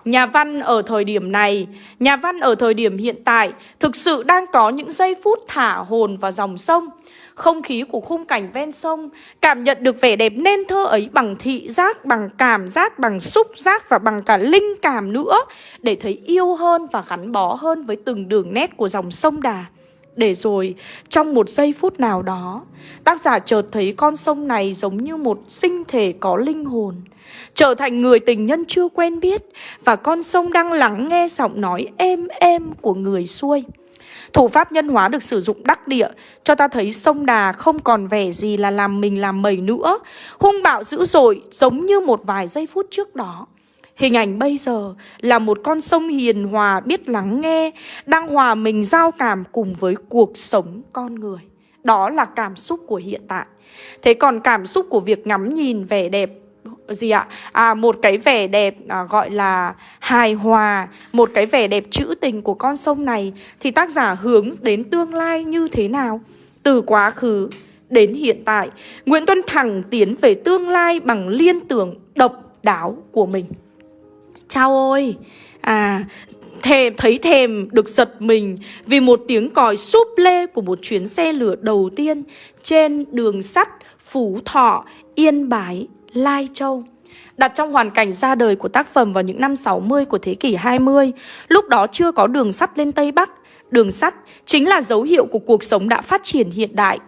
Nhà văn ở thời điểm này, nhà văn ở thời điểm hiện tại thực sự đang có những giây phút thả hồn vào dòng sông không khí của khung cảnh ven sông, cảm nhận được vẻ đẹp nên thơ ấy bằng thị giác, bằng cảm giác, bằng xúc giác và bằng cả linh cảm nữa để thấy yêu hơn và gắn bó hơn với từng đường nét của dòng sông Đà. Để rồi trong một giây phút nào đó Tác giả chợt thấy con sông này giống như một sinh thể có linh hồn Trở thành người tình nhân chưa quen biết Và con sông đang lắng nghe giọng nói êm êm của người xuôi Thủ pháp nhân hóa được sử dụng đắc địa, Cho ta thấy sông đà không còn vẻ gì là làm mình làm mẩy nữa. Hung bạo dữ dội, giống như một vài giây phút trước đó. Hình ảnh bây giờ là một con sông hiền hòa biết lắng nghe, Đang hòa mình giao cảm cùng với cuộc sống con người. Đó là cảm xúc của hiện tại. Thế còn cảm xúc của việc ngắm nhìn vẻ đẹp gì ạ? À một cái vẻ đẹp à, gọi là hài hòa, một cái vẻ đẹp trữ tình của con sông này thì tác giả hướng đến tương lai như thế nào? Từ quá khứ đến hiện tại, Nguyễn Tuân thẳng tiến về tương lai bằng liên tưởng độc đáo của mình. Chao ôi! À, thèm thấy thèm được giật mình vì một tiếng còi súp lê của một chuyến xe lửa đầu tiên trên đường sắt Phú Thọ, Yên Bái, Lai Châu. Đặt trong hoàn cảnh ra đời của tác phẩm vào những năm 60 của thế kỷ 20, lúc đó chưa có đường sắt lên Tây Bắc. Đường sắt chính là dấu hiệu của cuộc sống đã phát triển hiện đại.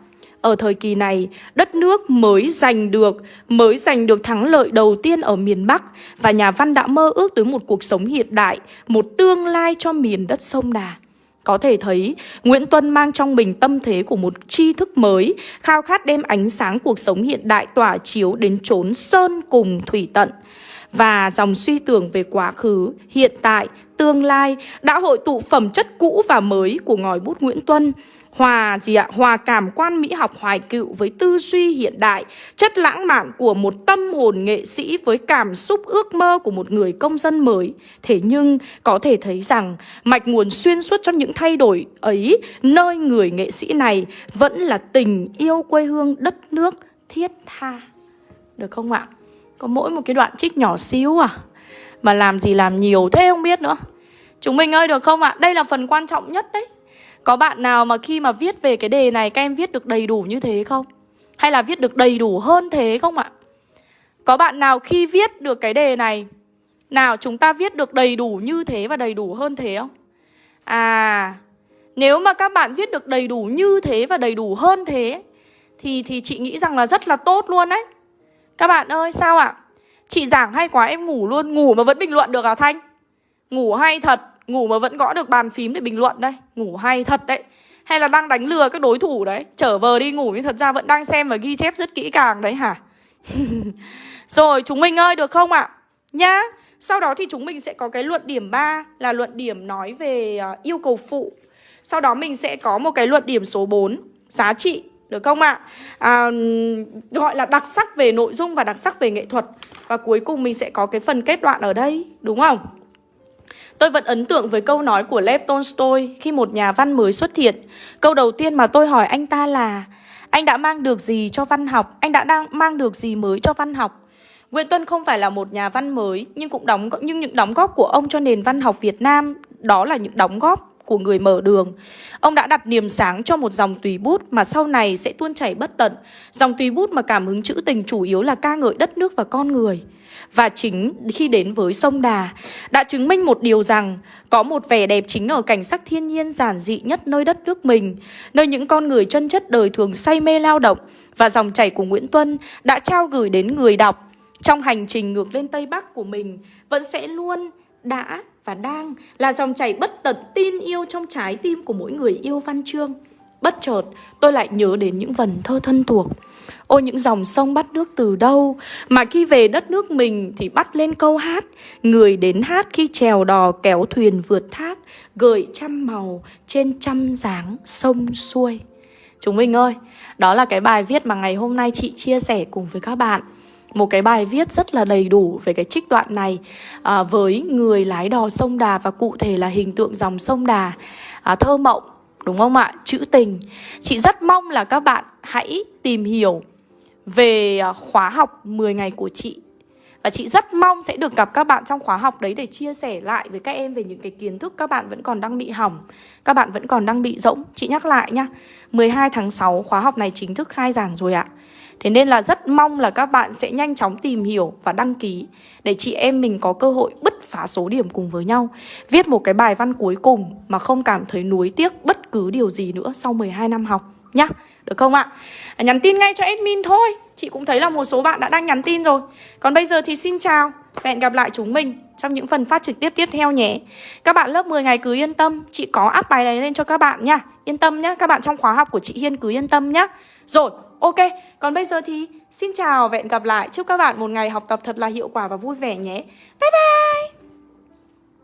Ở thời kỳ này, đất nước mới giành được mới giành được thắng lợi đầu tiên ở miền Bắc và nhà văn đã mơ ước tới một cuộc sống hiện đại, một tương lai cho miền đất sông Đà. Có thể thấy, Nguyễn Tuân mang trong mình tâm thế của một tri thức mới, khao khát đem ánh sáng cuộc sống hiện đại tỏa chiếu đến chốn sơn cùng thủy tận. Và dòng suy tưởng về quá khứ, hiện tại, tương lai đã hội tụ phẩm chất cũ và mới của ngòi bút Nguyễn Tuân, hòa gì ạ? Hòa cảm quan mỹ học, hoài cựu với tư duy hiện đại, chất lãng mạn của một tâm hồn nghệ sĩ với cảm xúc ước mơ của một người công dân mới. Thế nhưng, có thể thấy rằng mạch nguồn xuyên suốt trong những thay đổi ấy, nơi người nghệ sĩ này vẫn là tình yêu quê hương đất nước thiết tha. Được không ạ? Có mỗi một cái đoạn trích nhỏ xíu à mà làm gì làm nhiều thế không biết nữa. Chúng mình ơi, được không ạ? Đây là phần quan trọng nhất đấy có bạn nào mà khi mà viết về cái đề này, các em viết được đầy đủ như thế không? Hay là viết được đầy đủ hơn thế không ạ? Có bạn nào khi viết được cái đề này, Nào chúng ta viết được đầy đủ như thế và đầy đủ hơn thế không? À Nếu mà các bạn viết được đầy đủ như thế và đầy đủ hơn thế, Thì thì chị nghĩ rằng là rất là tốt luôn đấy Các bạn ơi, sao ạ? Chị giảng hay quá, em ngủ luôn Ngủ mà vẫn bình luận được à Thanh? Ngủ hay thật Ngủ mà vẫn gõ được bàn phím để bình luận đây Ngủ hay thật đấy. Hay là đang đánh lừa các đối thủ đấy. Trở vờ đi ngủ nhưng thật ra vẫn đang xem và ghi chép rất kỹ càng đấy hả? Rồi chúng mình ơi được không ạ? Nhá. Sau đó thì chúng mình sẽ có cái luận điểm 3 Là luận điểm nói về uh, yêu cầu phụ. Sau đó mình sẽ có một cái luận điểm số 4 Giá trị được không ạ? À, gọi là đặc sắc về nội dung và đặc sắc về nghệ thuật. Và cuối cùng mình sẽ có cái phần kết đoạn ở đây Đúng không? Tôi vẫn ấn tượng với câu nói của Lev Tolstoy khi một nhà văn mới xuất hiện. Câu đầu tiên mà tôi hỏi anh ta là, Anh đã mang được gì cho văn học? Anh đã đang mang được gì mới cho văn học? Nguyễn Tuân không phải là một nhà văn mới, nhưng cũng đóng, nhưng những đóng góp của ông cho nền văn học Việt Nam, đó là những đóng góp của người mở đường. Ông đã đặt niềm sáng cho một dòng tùy bút mà sau này sẽ tuôn chảy bất tận. Dòng tùy bút mà cảm hứng trữ tình chủ yếu là ca ngợi đất nước và con người. Và chính khi đến với sông Đà, Đã chứng minh một điều rằng Có một vẻ đẹp chính ở cảnh sắc thiên nhiên giản dị nhất nơi đất nước mình, Nơi những con người chân chất đời thường say mê lao động Và dòng chảy của Nguyễn Tuân đã trao gửi đến người đọc Trong hành trình ngược lên Tây Bắc của mình, Vẫn sẽ luôn đã và đang là dòng chảy bất tận tin yêu trong trái tim của mỗi người yêu văn chương. Bất chợt, tôi lại nhớ đến những vần thơ thân thuộc. Ôi những dòng sông bắt nước từ đâu? Mà khi về đất nước mình thì bắt lên câu hát. Người đến hát khi trèo đò kéo thuyền vượt thác, Gợi trăm màu trên trăm dáng sông xuôi. Chúng mình ơi, Đó là cái bài viết mà ngày hôm nay chị chia sẻ cùng với các bạn một cái bài viết rất là đầy đủ về cái trích đoạn này à, với người lái đò sông Đà và cụ thể là hình tượng dòng sông Đà à, thơ mộng đúng không ạ? Chữ tình. Chị rất mong là các bạn hãy tìm hiểu về à, khóa học 10 ngày của chị. Và Và chị rất mong sẽ được gặp các bạn trong khóa học đấy để chia sẻ lại với các em về những cái kiến thức các bạn vẫn còn đang bị hỏng Các bạn vẫn còn đang bị rỗng. Chị nhắc lại nhá 12 tháng 6 khóa học này chính thức khai giảng rồi ạ. Thế nên là rất mong là các bạn sẽ nhanh chóng tìm hiểu và đăng ký Để chị em mình có cơ hội bứt phá số điểm cùng với nhau. Viết một cái bài văn cuối cùng mà không cảm thấy nuối tiếc bất cứ điều gì nữa sau 12 năm học nhá. Được không ạ? À, nhắn tin ngay cho admin thôi. Chị cũng thấy là một số bạn đã đang nhắn tin rồi. Còn bây giờ thì xin chào. Và hẹn gặp lại chúng mình trong những phần phát trực tiếp tiếp theo nhé. Các bạn lớp 10 ngày cứ yên tâm. Chị có up bài này lên cho các bạn nha Yên tâm nhá, các bạn trong khóa học của chị Hiên cứ yên tâm nhá. Rồi, ok, còn bây giờ thì xin chào và hẹn gặp lại. Chúc các bạn một ngày học tập thật là hiệu quả và vui vẻ nhé. Bye bye!